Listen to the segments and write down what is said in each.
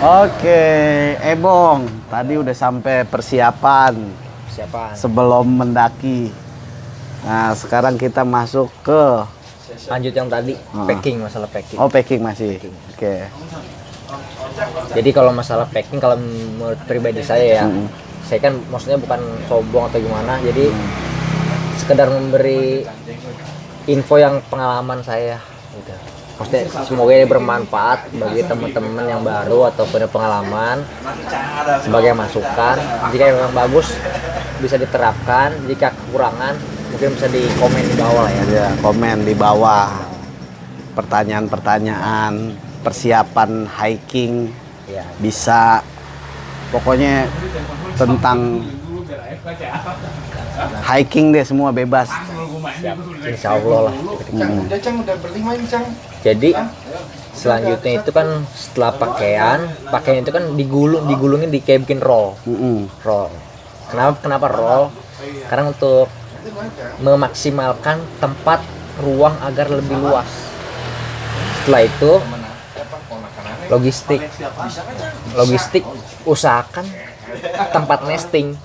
Oke, Ebong, tadi udah sampai persiapan Siapa? sebelum mendaki. Nah, sekarang kita masuk ke Lanjut yang tadi, Ah. packing masalah packing. oh packing masih. Oke. Jadi kalau masalah packing kalau menurut pribadi saya ya, Mm. saya kan maksudnya bukan sombong atau gimana. Jadi sekedar memberi info yang pengalaman saya gitu. Maksudnya semoga ini bermanfaat bagi teman-teman yang baru atau punya pengalaman sebagai masukan. Jika memang bagus bisa diterapkan, jika kekurangan mungkin bisa di komen di bawah ya. Ya, komen di bawah pertanyaan-pertanyaan persiapan hiking Ya, bisa pokoknya tentang hiking deh semua bebas. insya Allah lah. Hmm. Udah Cang, udah berlima ini Cang. Jadi selanjutnya itu kan setelah pakaian, pakaian itu kan digulung, digulungin di kayak bikin roll, roll. Kenapa kenapa roll? Karena untuk memaksimalkan tempat ruang agar lebih luas. Setelah itu logistik, logistik usahakan tempat nesting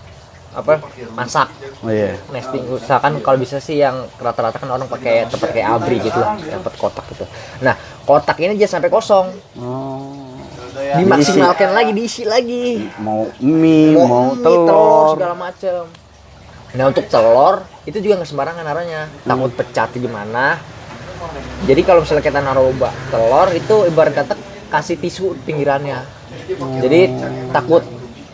apa masak. Oh iya. nesting usahakan kalau bisa sih yang rata-rata kan orang pakai tempat kayak abri gitu lah tempat kotak gitu. Nah kotak ini jangan sampai kosong. Oh. dimaksimalkan lagi diisi lagi. Mau mie, mau, mie, telur. segala macem. Nah untuk telur itu juga nggak sembarangan naruhnya takut pecah atau gimana jadi kalau misalnya kita naruh telur itu ibarat kata kasih tisu pinggirannya. Jadi takut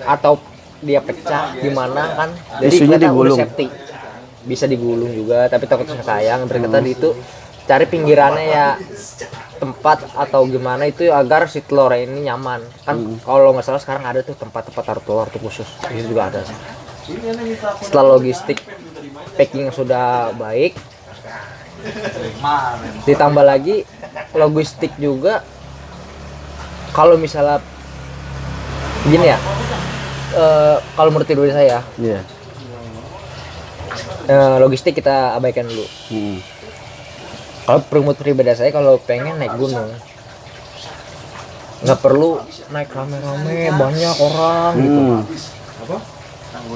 atau dia pecah gimana kan? Jadi udah digulung. safety. Bisa digulung juga tapi takut sayang. Berkata itu cari pinggirannya ya tempat atau gimana itu agar si telur ini nyaman. Kan kalau nggak salah sekarang ada tuh tempat-tempat taruh telur tuh khusus. Itu juga ada. Sih setelah logistik packing sudah baik ditambah lagi logistik juga. Kalau misalnya gini ya eh, kalau menurut pribadi saya Iya. eh, logistik kita abaikan dulu Mm. kalau menurut pribadi saya kalau pengen naik gunung nggak perlu naik rame-rame banyak orang gitu Mm.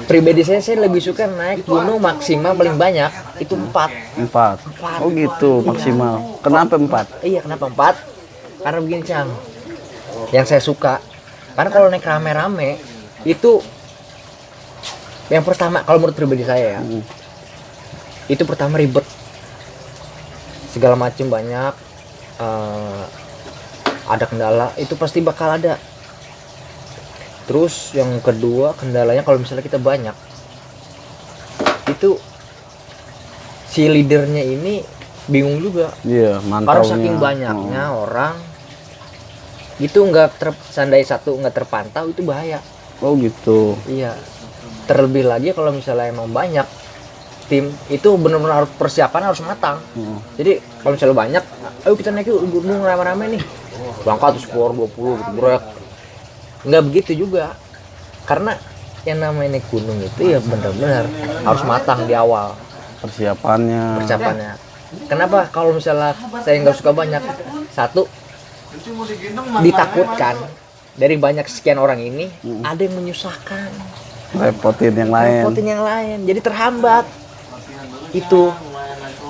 pribadi saya saya lebih suka naik gunung maksimal paling banyak itu empat Empat. Empat. Oh gitu maksimal. Kenapa empat? iya kenapa empat karena begini cang yang saya suka karena kalau naik rame-rame itu yang pertama kalau menurut pribadi saya ya Mm. itu pertama ribet. Segala macam banyak eh, ada kendala itu pasti bakal ada. Terus yang kedua kendalanya kalau misalnya kita banyak itu si leadernya ini bingung juga. Iya, karena saking banyaknya orang itu nggak ter seandainya satu nggak terpantau itu bahaya Oh, gitu. Iya. Terlebih lagi kalau misalnya emang banyak tim itu benar-benar harus persiapan harus matang. Mm. Jadi kalau misalnya banyak, ayo kita naik yuk gunung rame-rame nih. Berangkat terus keluar 20 gitu, brek. Nggak begitu juga. Karena yang namanya naik gunung itu ya benar-benar harus matang di awal Persiapannya. persiapannya. Kenapa kalau misalnya saya nggak suka banyak? Satu, ditakutkan dari banyak sekian orang ini ada yang menyusahkan. Repotin yang lain. repotin yang lain. Jadi terhambat. Itu.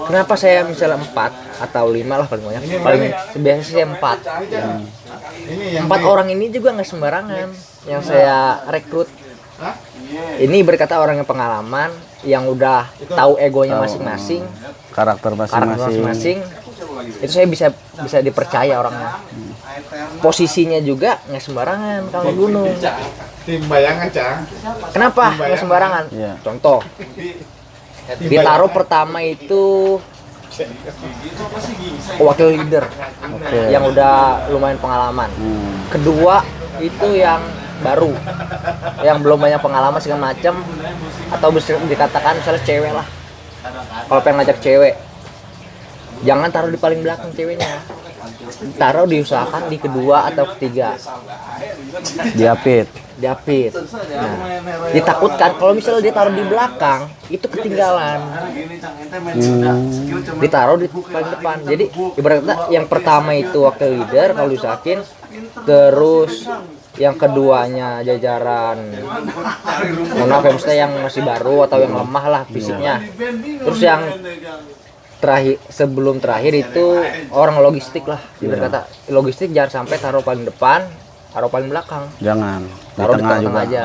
Kenapa saya misalnya empat atau lima lah paling banyak? Paling biasanya saya empat. Empat orang ini juga nggak sembarangan. Yang saya rekrut. Ini berkata orang yang pengalaman yang udah tahu egonya masing-masing. Karakter masing-masing. Itu saya bisa bisa dipercaya orangnya posisinya juga nggak sembarangan kalau gunung Tim bayangan Cang. kenapa nggak sembarangan Iya. contoh ditaruh pertama itu wakil leader Oke. yang udah lumayan pengalaman Hmm. kedua itu yang baru yang belum banyak pengalaman segala macam atau bisa dikatakan misalnya cewek lah kalau pengen ngajak cewek jangan taruh di paling belakang ceweknya. Taruh diusahakan di kedua atau ketiga. Diapit. diapit. Nah, ditakutkan kalau misalnya dia taruh di belakang itu ketinggalan. Hmm. ditaruh di paling depan. Jadi ibaratnya yang pertama itu wakil leader kalau diusahakin terus yang keduanya jajaran. Maaf ya maksudnya yang masih baru atau yang lemah lah fisiknya. Terus yang terakhir sebelum terakhir itu orang logistik lah ibarat kata. Logistik jangan sampai taruh paling depan taruh paling belakang. Jangan di taruh di tengah tengah-tengah juga. aja.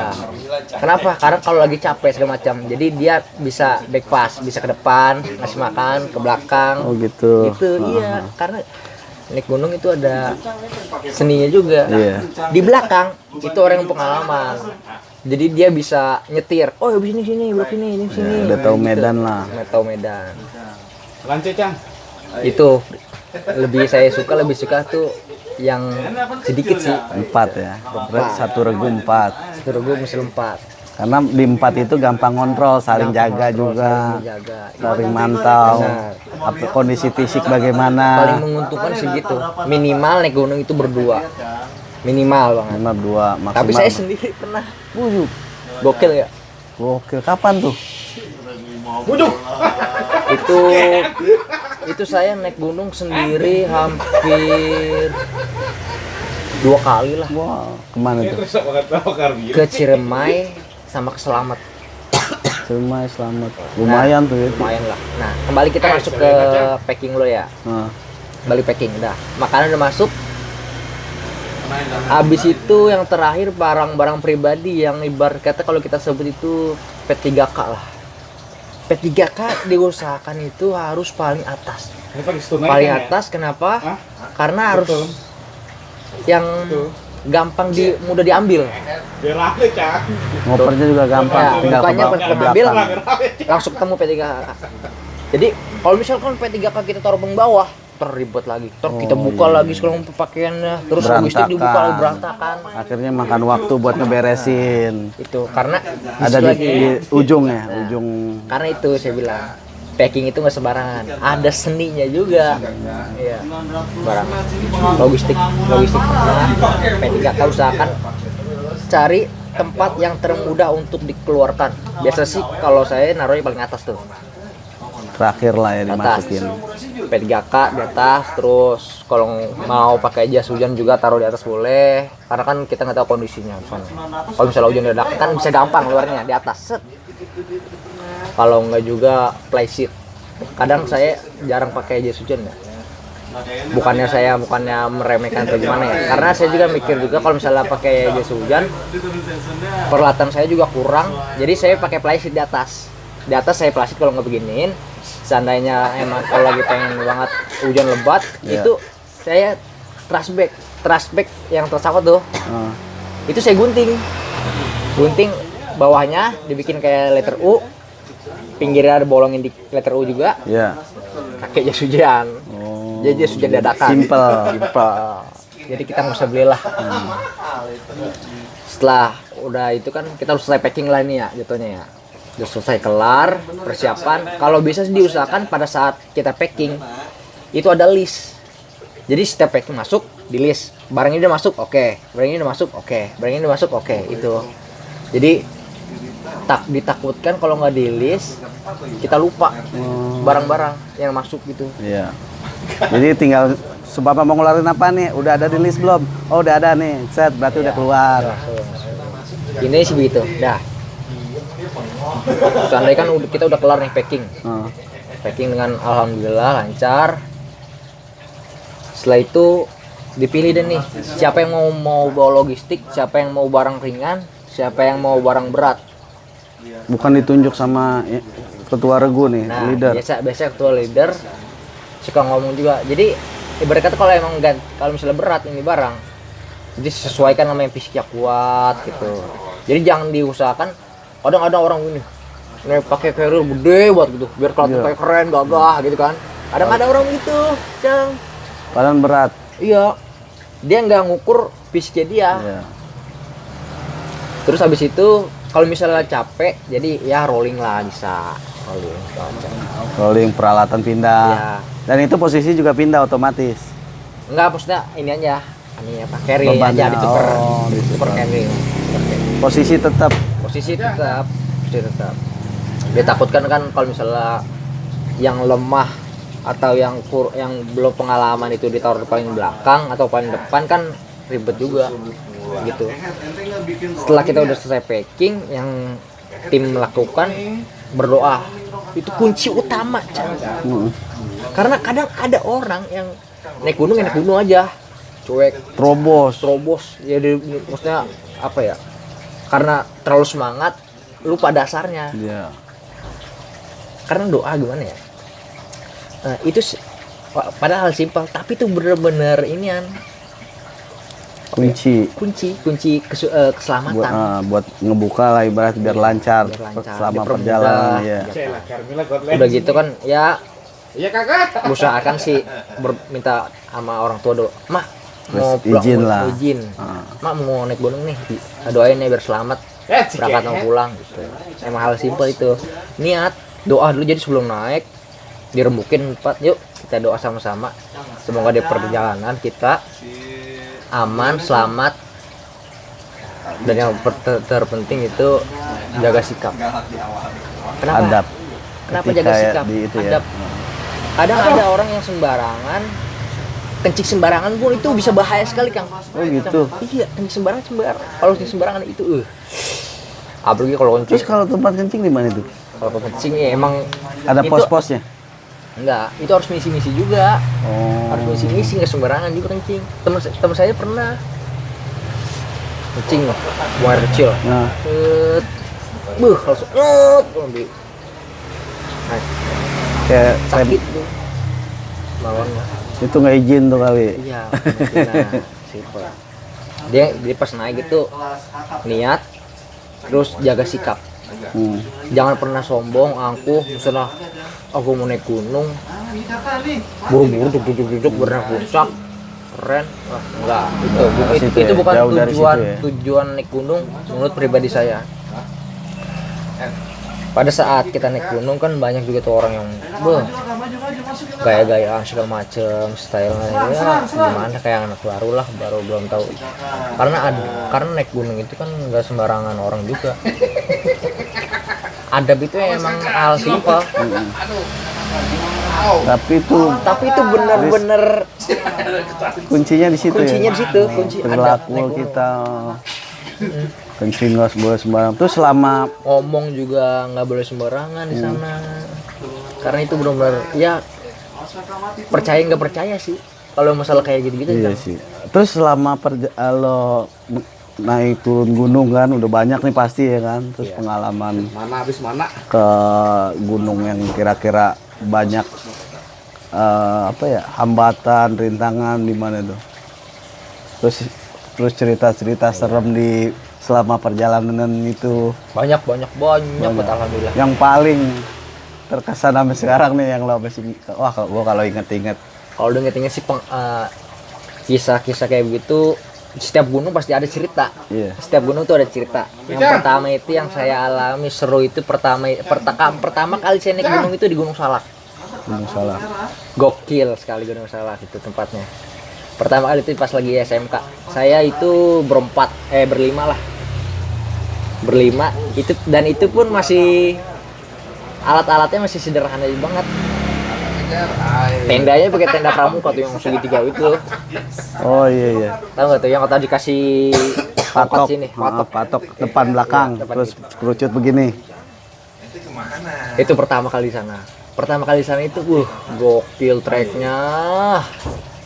Kenapa? Karena kalau lagi capek segala macam jadi dia bisa back pass bisa ke depan ngasih makan ke belakang. Oh gitu. gitu iya karena naik gunung itu ada seninya juga. Iya. di belakang itu orang yang pengalaman. Jadi dia bisa nyetir oh di sini sini belok ini ini sini. Ya, udah tahu medan lah. Udah tahu medan Lanjut, Cang. itu lebih saya suka lebih suka tuh yang sedikit sih Empat ya. Berarti satu regu empat. terus gue mesti empat Karena di empat itu gampang kontrol, saling jaga juga, jaga saling mantau. Apa kondisi fisik paling bagaimana? menguntungkan sih gitu minimal naik gunung itu berdua minimal banget Lima dua maksimal. tapi saya sendiri pernah Bujuk. gokil ya Gokil. Kapan tuh? itu itu saya naik gunung sendiri hampir dua kali lah Wah, ke mana tuh? Bakar biru. ke Ciremai sama ke Selamat Semai selamat. Lumayan tuh ya. lumayan lah nah kembali kita masuk ke packing lo ya Nah, kembali packing udah makanan udah masuk Habis itu yang terakhir barang-barang pribadi yang ibarat kata kalau kita sebut itu P3K lah. P3K diusahakan itu harus paling atas. Paling kan ya? atas kenapa? Hah? Karena harus Betul. yang gampang di mudah diambil. Ngopernya juga gampang, Ya, tinggal ke, bukannya bawah- pas ke ngambil, belakang. Rame, rame, Cang. Langsung ketemu P3K. Jadi kalau misalkan P3K kita taruh di bawah terribet lagi. Terus kita Oh, buka iya. lagi sekarang pakaiannya, terus logistik dibuka lagi Berantakan. Akhirnya makan waktu buat ngeberesin. Itu karena Ada di, lagi. di ujung ya, ujung. karena itu saya bilang packing itu nggak sembarangan ada seninya juga iya barang logistik logistik P3K usahakan cari tempat yang termudah untuk dikeluarkan biasa sih kalau saya naruhnya paling atas tuh Terakhir lah ya atas dimasukin. P3K di atas terus kalau mau pakai jas hujan juga taruh di atas boleh karena kan kita nggak tahu kondisinya misalnya kalau misalnya hujan dadakan kan bisa gampang keluarnya di atas. Set. Kalau nggak juga play sheet kadang saya jarang pakai jas hujan ya. Bukannya saya bukannya meremehkan atau gimana ya. Karena saya juga mikir juga kalau misalnya pakai jas hujan peralatan saya juga kurang jadi saya pakai plastik di atas. Di atas saya plastik kalau nggak beginiin seandainya emang kalau lagi pengen banget hujan lebat Iya. itu saya trash bag trash bag yang tersangkut tuh Ah, itu saya gunting gunting bawahnya dibikin kayak letter U pinggirnya ada bolongin di letter U juga ya. pakai jas hujan Oh. jadi jas hujan dadakan Simple. Simple. jadi kita nggak usah belilah setelah udah itu kan kita harus selesai packing lah ini ya jatuhnya ya udah selesai kelar persiapan. Kalau bisa sih diusahakan pada saat kita packing. Itu ada list. Jadi setiap packing masuk di list. Barang ini udah masuk oke. Barang ini udah masuk oke. Barang ini udah masuk oke itu jadi tak ditakutkan kalau nggak di list kita lupa barang-barang yang masuk gitu. Iya. Jadi tinggal sebab mau ngeluarin apa nih? Udah ada di list belum? Oh, udah ada nih. Set, berarti udah keluar. ini sih begitu. Dah seandainya kan kita udah kelar nih packing. Ah, packing dengan alhamdulillah lancar. Setelah itu dipilih deh nih siapa yang mau mau bawa logistik siapa yang mau barang ringan siapa yang mau barang berat. Bukan ditunjuk sama ya, ketua regu nih, nah leader. biasa biasa ketua leader suka ngomong juga. Jadi ibarat kata kalau emang gan- kalau misalnya berat ini barang jadi sesuaikan sama yang fisiknya kuat gitu. Jadi jangan diusahakan kadang-kadang orang ini nih pakai carrier gede buat gitu biar kelihatan Iya. kayak keren gagah gitu kan kadang ada orang gitu cang Padahal berat. iya dia nggak ngukur fisiknya dia Iya. terus habis itu kalau misalnya capek jadi ya rolling lah bisa rolling. Rolling peralatan pindah. ya Dan itu posisi juga pindah otomatis. Enggak, maksudnya ini aja. Ini apa? Carry Bebannya, aja di super. oh, di super super. carry. Super carry. Posisi tetap Posisi tetap, posisi tetap. Ditakutkan kan kalau misalnya yang lemah atau yang kur yang belum pengalaman itu ditaruh di paling belakang atau paling depan kan ribet juga gitu setelah kita udah selesai packing yang tim lakukan berdoa itu kunci utama Cang. Mm. karena kadang ada orang yang naik gunung naik gunung aja cuek Terobos. terobos ya di- maksudnya apa ya karena terlalu semangat lupa dasarnya. Iya. karena doa gimana ya? Nah, itu padahal simpel tapi itu bener-bener inian Kunci. Kunci kunci kesu- buat keselamatan. Ah, buat ngebuka lah ibarat biar lancar, Biar lancar, selama perjalanan ya. Udah gitu kan ya. Iya kakak. usahakan sih ber- minta sama orang tua do mak mau Terus izin lah. mau izin Ah. mak mau naik gunung nih. Doain ya biar selamat. Eh, berangkat mau pulang gitu. Emang hal simpel itu. Niat doa dulu jadi sebelum naik. Dirembukin empat yuk kita doa sama-sama. Semoga di perjalanan kita aman selamat. Dan yang ter- terpenting itu jaga sikap. Kenapa? Adab. kenapa Ketika jaga ya sikap? di itu ya. adab. Kadang ada orang yang sembarangan kencing sembarangan pun itu bisa bahaya sekali kang Oh gitu. iya kencing sembarangan sembarangan kalau kencing sembarangan itu eh apalagi kalau kencing Terus kalau tempat kencing di mana itu? kalau kencing ya emang Ada pos-posnya? enggak itu harus misi-misi juga Oh. harus misi-misi nggak sembarangan juga kencing teman teman saya pernah kencing loh buang air kecil Nah, buh langsung Set. Ambil. Nah, kayak sakit tuh bawahnya itu nggak izin tuh kali. iya dia dia pas naik itu niat terus jaga sikap. Hmm. jangan pernah sombong angkuh misalnya aku mau naik gunung. Buru-buru duduk duduk duduk berenang puncak. Keren. Wah, enggak. Itu bu- itu, itu ya, bukan jauh dari tujuan ya. tujuan naik gunung menurut pribadi saya pada saat kita naik gunung kan banyak juga tuh orang yang beuh, gaya-gayaan segala macem stylenya ya gimana? kayak anak baru lah baru belum tahu. Karena ada karena naik gunung itu kan nggak sembarangan orang juga. Adab itu emang hal simpel. Tapi itu tapi itu bener-bener kuncinya di situ kuncinya ya. di situ kunci adab Perilaku naik gunung. Kencing nggak boleh sembarang. Terus selama ngomong juga nggak boleh sembarangan di sana karena itu benar-benar ya percaya nggak percaya sih kalau masalah kayak gitu-gitu Iya kan. sih. Terus selama kalau naik turun gunung kan udah banyak nih pasti ya kan. Terus Iya. pengalaman Mana habis mana? ke gunung yang kira-kira banyak eh, apa ya hambatan, rintangan di mana tuh. Terus terus cerita-cerita serem di selama perjalanan itu. Banyak banyak banyak, banget alhamdulillah. Yang paling terkesan sampai sekarang nih yang lo masih wah kalau gua kalau inget-inget kalau udah inget sih peng- eh, kisah-kisah kayak begitu setiap gunung pasti ada cerita. Iya. setiap gunung tuh ada cerita. Yang pertama itu yang saya alami seru itu pertama pertama pertama kali saya naik gunung itu di Gunung Salak. Gunung Salah. gokil sekali Gunung Salak itu tempatnya. Pertama kali itu pas lagi SMK saya itu berempat eh berlima lah berlima itu dan itu pun masih alat-alatnya masih sederhana banget. Tendanya pakai tenda pramuka tuh yang segitiga itu. Oh iya iya. tahu nggak tuh yang kata dikasih Patok patok. sini? Ah, patok. patok depan belakang depan terus kerucut begini. itu pertama kali di sana. Pertama kali di sana itu uh gokil treknya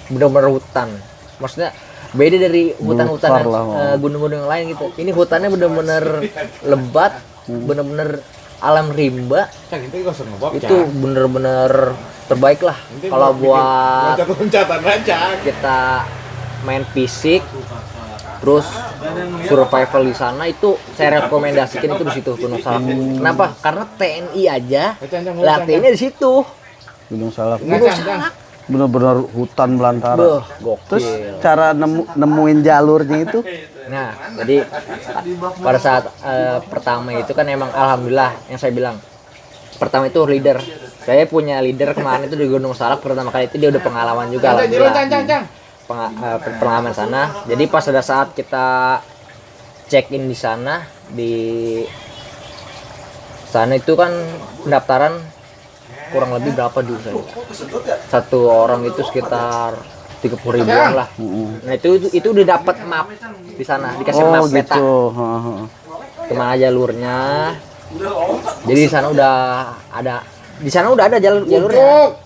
bener-bener hutan. Maksudnya beda dari hutan-hutan eh, gunung-gunung yang lain gitu. Ini hutannya bener-bener lebat bener-bener alam rimba. Itu bener-bener terbaik lah. Kalau buat kita main fisik terus survival di sana itu saya rekomendasikan itu di situ Gunung Salak. Kenapa? Karena TNI aja. Latihannya di situ. Gunung Salak. Gunung Salak. Bener-bener hutan belantara. Beuh, Terus gokil. cara nemu, nemuin jalurnya itu Nah, jadi pada saat eh, pertama itu kan emang alhamdulillah yang saya bilang pertama itu leader. Saya punya leader kemarin itu di Gunung Salak pertama kali itu dia udah pengalaman juga alhamdulillah. cang. penga- eh, pengalaman sana. Jadi pas ada saat kita check in di sana di sana itu kan pendaftaran kurang lebih berapa dulu saya? Satu orang itu sekitar tiga puluh ribuan lah. Nah itu itu, itu udah dapat map di sana dikasih Oh map peta gitu. Ke mana jalurnya. Jadi di sana udah ada di sana udah ada jalur jalurnya.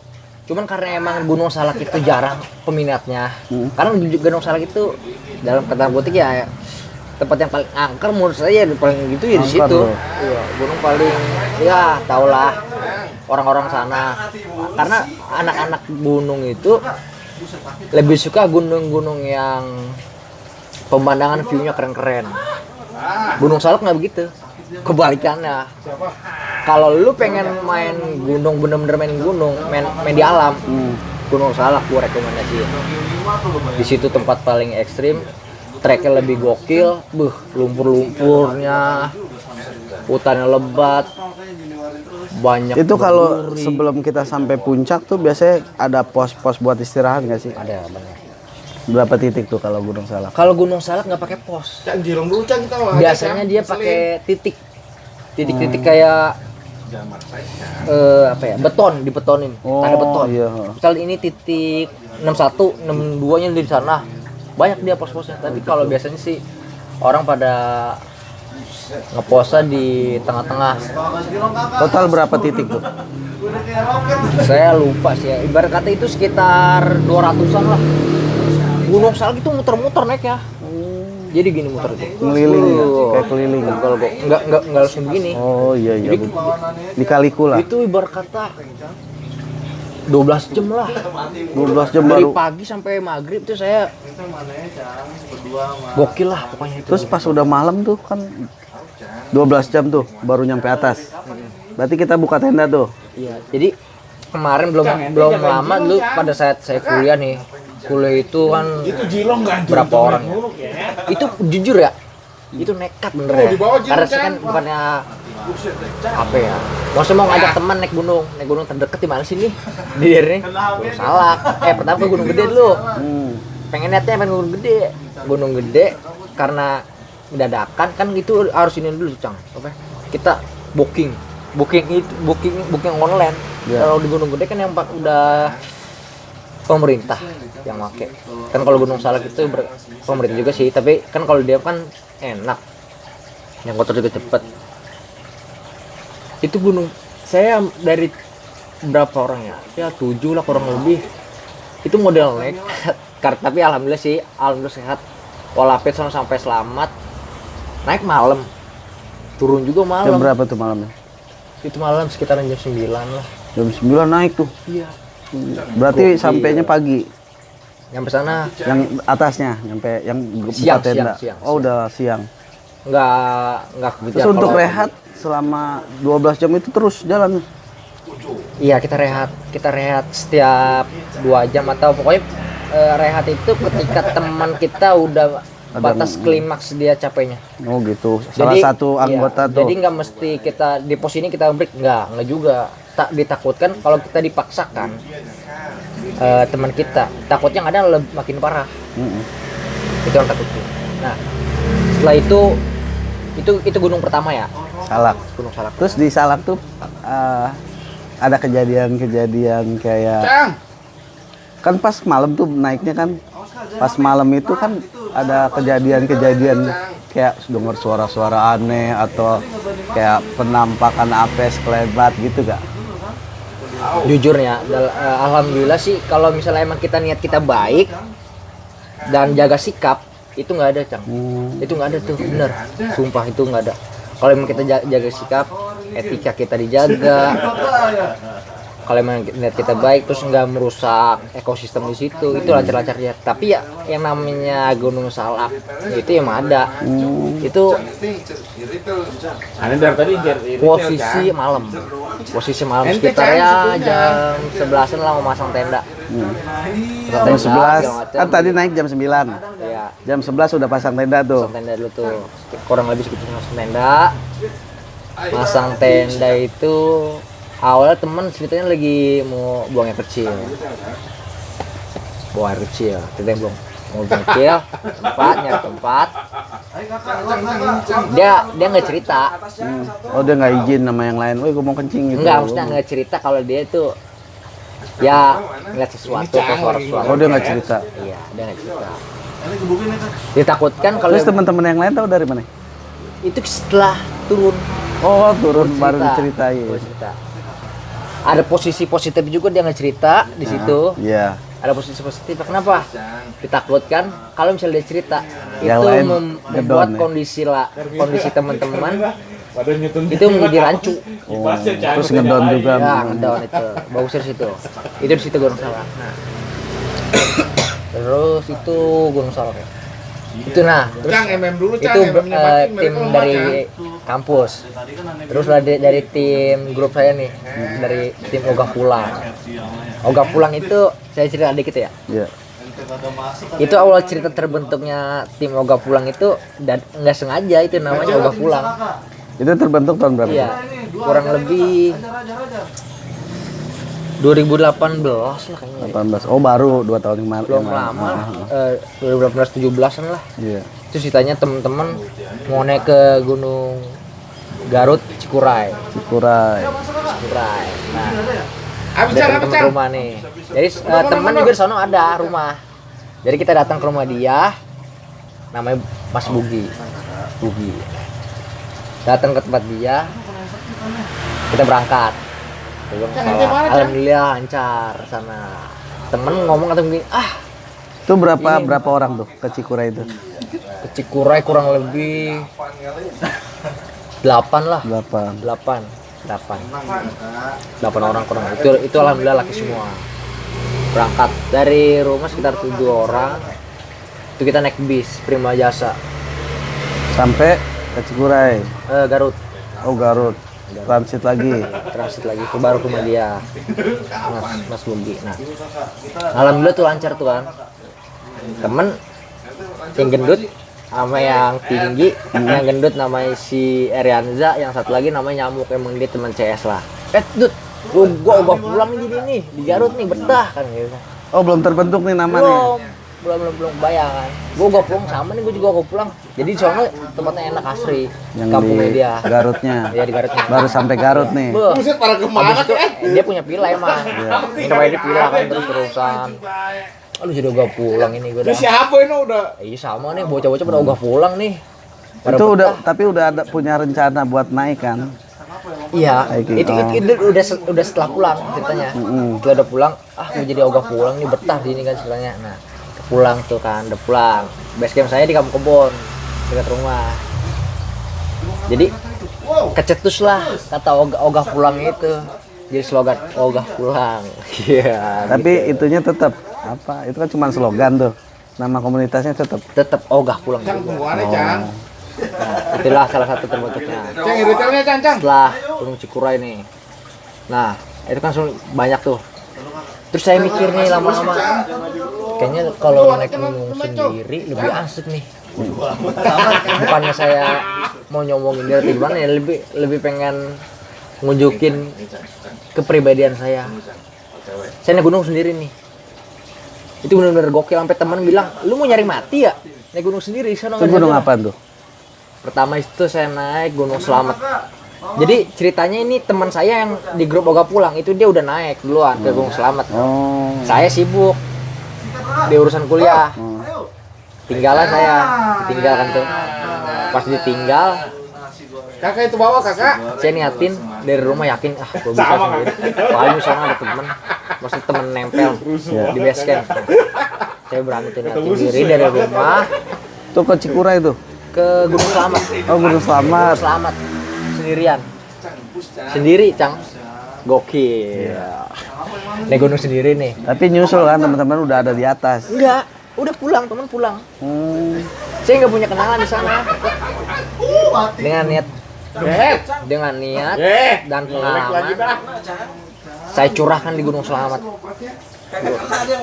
Cuman karena emang Gunung Salak itu jarang peminatnya. Hmm. karena Gunung Salak itu dalam kata butik ya tempat yang paling angker menurut saya paling gitu ya di situ. loh. iya gunung paling ya tau lah orang-orang sana. Karena anak-anak gunung itu lebih suka gunung-gunung yang pemandangan view-nya keren-keren. Gunung Salak nggak begitu. Kebalikannya. Kalau lu pengen main gunung bener-bener main gunung main main di alam Hmm. Gunung Salak gua rekomendasiin. Di situ tempat paling ekstrim treknya lebih gokil buh lumpur-lumpurnya hutannya lebat banyak Itu kalau sebelum kita sampai puncak tuh biasanya ada pos-pos buat istirahat nggak sih? ada banyak Berapa titik tuh kalau Gunung Salak? kalau Gunung Salak nggak pakai pos. Jirong dulu Cang kita wah. biasanya dia pakai titik. Titik-titik kayak eh, apa ya? Beton dibetonin Oh, tanda beton. iya. misal ini titik 61 62 nya di sana banyak dia pos-posnya tapi kalau biasanya sih orang pada ngeposa di tengah-tengah Total berapa titik tuh? saya lupa sih ya ibarat kata itu sekitar 200an lah Gunung Salak itu muter-muter naik ya jadi gini muter itu Ngeliling ya? Uh, Kayak keliling. kalau gua nggak nggak nggak langsung begini Oh iya iya. Jadi- Di Kaliku lah. itu ibarat kata 12 jam lah 12 jam dari baru. pagi sampai maghrib tuh saya gokil lah pokoknya itu Terus pas udah malam tuh kan 12 jam tuh baru nyampe atas. Berarti kita buka tenda tuh. iya jadi kemarin belum belum lama dulu pada saat saya kuliah nih kuliah itu kan Itu berapa orang ya? itu jujur ya itu nekat. Bener ya? di bawah jirong, karena saya kan bukannya apa ya? Maksudnya mau ngajak teman naik gunung. Naik gunung terdekat di mana sih nih di daerah ini Gunung Salak eh pertama ke Gunung Gede dulu. Hmm. pengen lihatnya pengen gunung gede. Gunung gede karena dadakan. Kan itu harus ini dulu cang. Apa? Ya? kita booking. Booking itu booking booking online. Iya. kalau di gunung gede kan yang pak udah pemerintah yang make. Kan kalau gunung salak itu ber- pemerintah juga sih tapi kan kalau dia kan enak. Yang kotor juga cepet. Itu gunung saya dari berapa orang ya? Ya tujuh lah kurang lebih. Itu model nekat tapi alhamdulillah sih alhamdulillah sehat. Walaupun sama sampai selamat. Naik malam. Turun juga Jam malam berapa tuh malamnya? itu malam sekitaran jam 9 lah. Jam 9 naik tuh. iya. Berarti sampainya pagi. Nyampe sana Yang atasnya nyampe yang buka Siang, tenda. siang, siang, oh, udah siang. nggak nggak Terus untuk rehat selama 12 jam itu terus jalan. iya kita rehat kita rehat setiap dua jam atau pokoknya eh, rehat itu ketika teman kita udah Ada- batas klimaks dia capeknya Oh gitu. Salah satu iya, anggota tuh. Jadi nggak mesti kita di pos ini kita break nggak, nggak juga. Tak ditakutkan kalau kita dipaksakan eh, teman kita takutnya kadang lebih makin parah. Mm-mm. Itu yang takutin. Nah setelah itu itu itu gunung pertama ya Salak. Gunung Salak. Terus di Salak tuh eh, ada kejadian-kejadian kayak Cang. kan pas malam tuh naiknya kan pas malam itu kan ada kejadian-kejadian kayak dengar suara-suara aneh atau kayak penampakan apes kelebat gitu gak? Jujur ya, dal- eh, alhamdulillah sih kalau misalnya emang kita niat kita baik dan jaga sikap itu nggak ada cang. Hmm. itu nggak ada tuh bener. Sumpah itu nggak ada. Kalau emang kita ja- jaga sikap etika kita dijaga. Kalau emang niat kita baik terus nggak merusak ekosistem di situ itu lancar-lancar ya. Tapi ya yang namanya gunung salak itu emang ada. Itu Ini dari tadi posisi Cang. malam posisi malam Ente, sekitar Cang, ya jam sebelasan lah mau masang tenda. Pasang Jam tenda, 11 segala macam. kan tadi naik jam 9 ya jam 11 udah pasang tenda tuh. Masang tenda dulu tuh. Kurang lebih segitu masang tenda. Masang tenda itu awalnya temen ceritanya lagi mau buang air kecil. Buang air kecil kita belum mau kecil tempat dia dia nggak cerita oh dia nggak izin sama yang lain woi gue mau kencing gitu nggak maksudnya nggak cerita kalau dia itu ya ngeliat sesuatu atau suara suara Oh dia nggak cerita. iya dia nggak cerita ditakutkan kalau Terus teman-teman yang lain tahu dari mana? itu setelah turun Oh turun baru cerita. diceritain. Baru cerita. ada posisi positif juga dia nggak cerita di situ Iya. Ada posisi positif kenapa ditakutkan kalau misalnya dia cerita Yang itu lain mem- membuat ya? kondisi lah kondisi teman-teman itu menjadi rancu Oh, terus ngedon juga. ya ngedown itu bagus dari situ itu di situ gunung salak nah terus itu gunung salak ya. itu nah terus Cang, MM dulu, Cang. itu mati, tim dari. Kampus terus dari, dari tim grup saya nih dari tim ogah pulang ogah pulang itu saya cerita dikit ya Iya. itu awal cerita terbentuknya tim ogah pulang itu dan nggak sengaja itu namanya ogah pulang Itu terbentuk tahun berapa? iya kurang lebih 2018 lah kayaknya 18. Oh baru dua tahun yang lalu. belum lama Ah, eh, 2018 17an lah Iya. itu ceritanya temen-temen mau naik ke gunung Garut Cikuray. Cikuray. Cikuray. Nah. Temen Cang. rumah nih. Jadi eh, temen juga di sono ada rumah. Jadi kita datang ke rumah dia. Namanya Mas Bugi. Bugi. Datang ke tempat dia. Kita berangkat. Ke alhamdulillah lancar sana. Temen ngomong atau begini ah Itu berapa berapa orang tuh ke Cikuray itu? ke Cikuray kurang lebih delapan lah. Delapan. delapan. Delapan. Delapan orang kurang itu itu alhamdulillah laki semua. Berangkat dari rumah sekitar tujuh orang. Itu kita naik bis Prima Jasa. Sampai ke Cikuray. eh, Garut. Oh Garut. Transit lagi. transit lagi ke baru ke rumah dia Mas Mas Bugi nah. Alhamdulillah tuh lancar tuh kan temen yang gendut sama yang tinggi yang gendut namanya si Erianza yang satu lagi namanya nyamuk emang dia teman CS lah eh dud gua, gua ubah pulang jadi nih di Garut nih betah kan gitu Oh belum terbentuk nih nama nih. belum belum belum belum bayang kan gua gua pulang sama nih gua juga gua pulang jadi di sono tempatnya enak asri Yang kampungnya di dia Garutnya. ya di Garutnya Baru sampai Garut nih. Buset, para ke mana itu eh? dia punya pila emang. Iya. Namanya dia pila kan terus terusan. Aduh jadi ogah pulang ini gue Ini siapa ini udah? Iya sama nih bocah-bocah pada ogah pulang nih. Pada Itu betah. udah tapi udah ada punya rencana buat naik kan? Iya, Hiking, itu, itu, itu udah udah setelah pulang ceritanya. Setelah udah pulang, ah gue jadi ogah pulang nih betah di ini kan ceritanya. Nah, pulang tuh kan, udah pulang. Base camp saya di Kampung Kebon, dekat rumah. Jadi kecetus lah kata ogah, ogah pulang itu. Jadi slogan ogah pulang. Iya. Tapi itunya tetap apa? Itu kan cuma slogan tuh. Nama komunitasnya tetap. tetap ogah pulang Cang, tungguannya, Cang. Nah, itulah salah satu terbentuknya. Cang, detailnya, Cang, Cang. Setelah Gunung Cikuray nih. Nah, itu kan banyak tuh. Terus saya mikir nih lama-lama, kayaknya kalau naik gunung sendiri lebih asik nih. Bukannya saya mau nyomongin dia atau gimana ya, lebih lebih pengen ngunjukin kepribadian saya. Saya naik gunung sendiri nih. Itu benar-benar gokil sampai teman bilang, "Lu mau nyari mati ya?" Naik gunung sendiri sana Itu gunung apa tuh? Pertama itu saya naik Gunung Selamat. Jadi ceritanya ini teman saya yang di grup Oga pulang itu dia udah naik duluan ke Gunung Selamat. Oh. Saya sibuk di urusan kuliah. Tinggalan saya, tinggalkan tuh. Pas ditinggal, Kakak itu bawa, Kakak. saya niatin dari rumah yakin ah gue bisa Sama, sendiri. Paling misalnya ada temen, masih temen nempel di base camp. Saya berani tuh niatin diri dari rumah Tuh ke Cikuray tuh. ke Gunung Selamat. Oh Gunung Selamat. selamat sendirian sendiri cang gokil naik gunung sendiri nih Tapi nyusul kan teman-teman udah ada di atas. enggak udah pulang teman pulang Hmm. saya nggak punya kenalan di sana dengan niat Eh, dengan niat eh. dan pengalaman saya curahkan di Gunung Selamat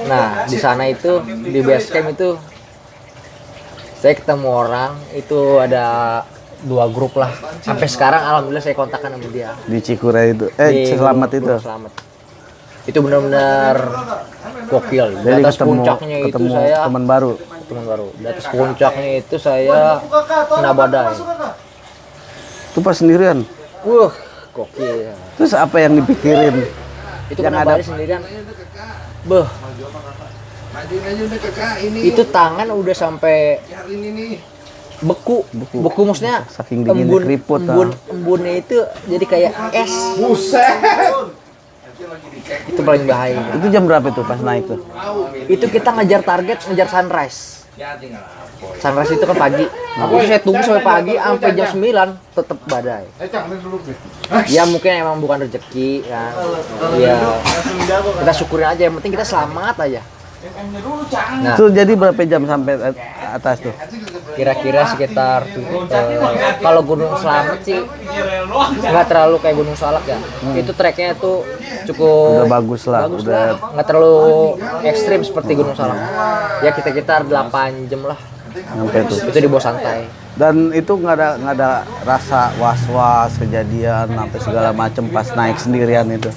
nah di sana itu di base camp itu saya ketemu orang itu ada dua grup lah sampai sekarang alhamdulillah saya kontakkan sama dia Di Cikuray itu. Eh Di Selamat itu. Selamat. Itu benar-benar gokil. Di Jadi atas ketemu puncaknya itu ketemu saya teman baru. teman baru. Di atas puncaknya itu saya kena badai. Itu pas sendirian. Wah, gokil. Terus apa yang dipikirin? Itu Yang ada- sendirian. beh itu tangan udah sampai Yang ini nih. beku Beku. beku, maksudnya Saking dinginnya embun keriput, ah. embun embunnya itu jadi kayak es Buset. itu paling bahaya Itu jam berapa tuh pas naik tuh? itu kita ngejar target ngejar sunrise sunrise itu kan pagi. Itu saya tunggu sampai pagi sampai jam 9 tetap badai. Eh, ya mungkin emang bukan rezeki kan ya kita syukurin aja yang penting kita selamat aja. Nah. Itu jadi berapa jam sampai atas tuh? kira-kira sekitar eh, kalau Gunung Slamet sih nggak terlalu kayak Gunung Salak ya. Itu treknya tuh cukup Udah bagus lah, bagus udah. nggak terlalu ekstrim seperti Gunung Salak. Ya kita sekitar 8 jam lah sampai tuh. itu di bawah santai. Dan itu nggak ada nggak ada rasa was-was kejadian sampai segala macem pas naik sendirian itu.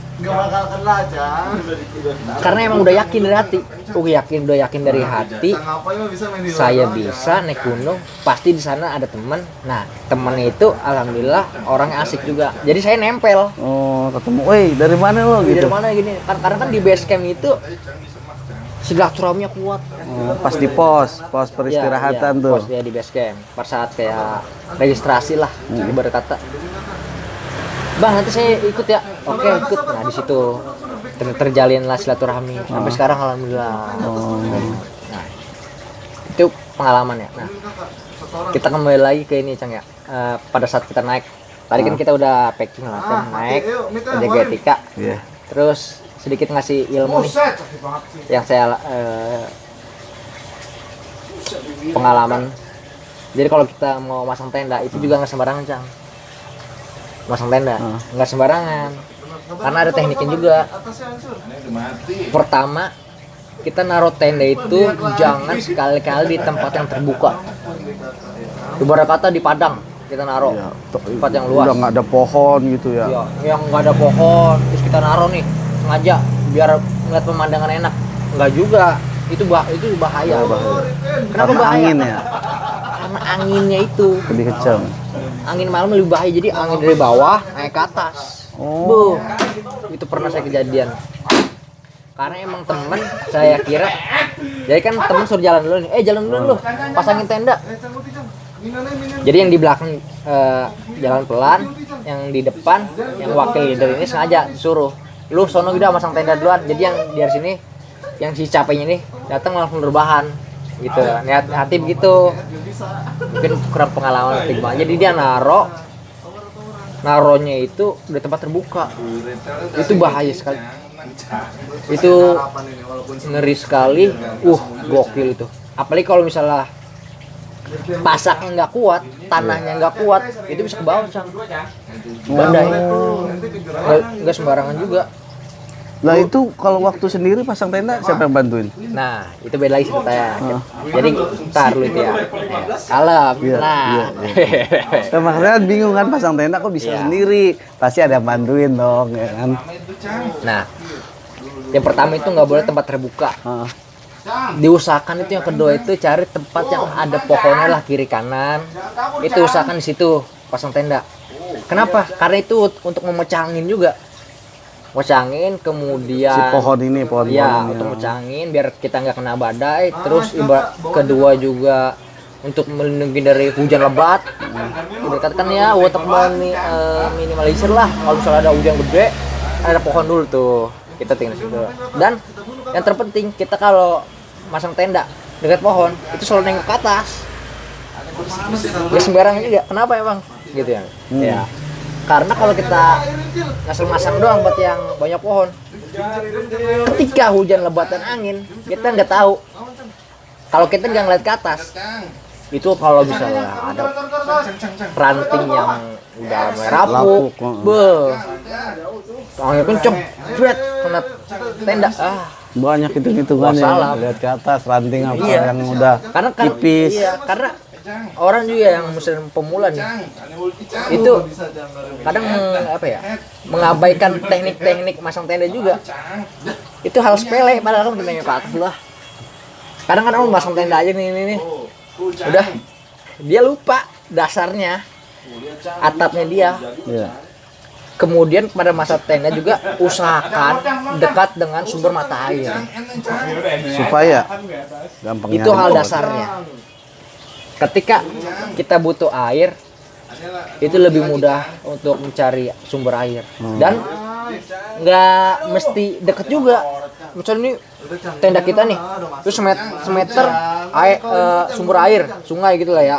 karena emang udah yakin dari hati. Udah yakin udah yakin dari hati. saya bisa naik gunung pasti di sana ada teman nah temennya itu alhamdulillah orangnya asik juga. Jadi saya nempel. Oh ketemu, woi dari mana lo dari gitu? mana gini? Kan karena kan di base camp itu silaturahminya kuat Oh, pas di pos, pos peristirahatan ya, tuh. pos dia di base camp pada saat kayak registrasi lah Hmm. ibarat kata bang nanti saya ikut ya. Oke ikut. Nah di situ ter- terjalinlah silaturahmi. Sampai sekarang alhamdulillah. Oh, nah itu pengalaman ya. Nah kita kembali lagi ke ini cang ya. Eh, pada saat kita naik. Tadi kan kita udah packing lah kan. Naik jaga etika. Iya. terus sedikit ngasih ilmu nih. Buset, sakit banget sih. yang saya eh, pengalaman. Jadi kalau kita mau masang tenda itu juga nggak sembarangan cang. Masang tenda nggak sembarangan. Karena ada tekniknya juga. pertama kita naruh tenda itu jangan sekali-kali di tempat yang terbuka. Ibarat kata di padang kita naruh Iya, to- tempat yang luas. Udah nggak ada pohon gitu ya. Ya, yang nggak ada pohon terus kita naruh nih sengaja biar ngeliat pemandangan enak. Nggak juga. Itu bah itu bahaya. Kenapa Karena bahaya? angin ya, karena anginnya itu. Lebih kenceng. angin malam lebih bahaya. Jadi angin dari bawah naik ke atas. Oh. Buh, itu pernah saya kejadian. Karena emang temen saya kira. Jadi kan temen suruh jalan dulu nih. Eh jalan dulu lu. Pasangin tenda. Jadi yang di belakang eh, jalan pelan yang di depan yang wakil leader ini sengaja disuruh lu sono udah masang tenda duluan. Jadi yang dari sini yang si capeknya ini datang langsung rebahan gitu. Niat hati begitu mungkin kurang pengalaman gimana jadi dia naro naronya itu di tempat terbuka. Itu bahaya sekali. Itu ngeri sekali. Uh gokil itu. Apalagi kalau misalnya pasaknya nggak kuat tanahnya nggak kuat itu bisa ke bawah sang nggak nggak sembarangan juga Lah itu kalau waktu sendiri pasang tenda siapa yang bantuin? nah itu beda lagi ceritanya jadi ntar lu itu ya. Kalem. Iya, nah. Nah, makanya kan bingung kan pasang tenda kok bisa Iya. sendiri. Pasti ada yang bantuin dong, ya kan? nah yang pertama itu nggak boleh tempat terbuka. Ah, diusahakan itu yang kedua itu cari tempat yang ada pohonnya lah kiri kanan. Itu usahakan di situ pasang tenda. Kenapa? Karena itu untuk memecah angin juga memecah angin kemudian si pohon ini, pohon ya pohon untuk memecah angin biar kita nggak kena badai. Terus ibarat kedua juga untuk melindungi dari hujan lebat. Dikatakan ya water mini, eh, minimalisir lah. Kalau misalnya ada hujan gede ada pohon dulu tuh. Kita tinggal situ. Dan yang terpenting kita kalau masang tenda dekat pohon itu selalu nengok ke atas. Ya sembarangan juga. Kenapa emang? Gitu ya. Ya karena kalau kita ngasal masang doang buat yang banyak pohon ketika hujan lebat dan angin kita nggak tahu kalau kita nggak ngeliat ke atas itu kalau misalnya ada ranting yang udah oh. beuh, angin kenceng, jret, kena tenda, ah, banyak itu hitungannya. Wassalam. Lihat ke atas ranting apa Iya. yang udah karena kan, tipis. iya, karena orang juga yang musim pemula nih, itu kadang apa ya, mengabaikan teknik-teknik masang tenda juga, itu hal sepele, padahal kan ke atas lah. Kadang kadang orang masang tenda aja nih, nih, nih. udah. Dia lupa dasarnya atapnya dia. Iya. kemudian pada masa tenda juga usahakan dekat dengan sumber mata air. Supaya gampang itu hal dasarnya ketika kita butuh air itu lebih mudah untuk mencari sumber air. Dan nggak mesti deket juga. Misalnya ini tenda kita nih terus semeter, semeter air, eh, sumber air sungai gitu lah ya.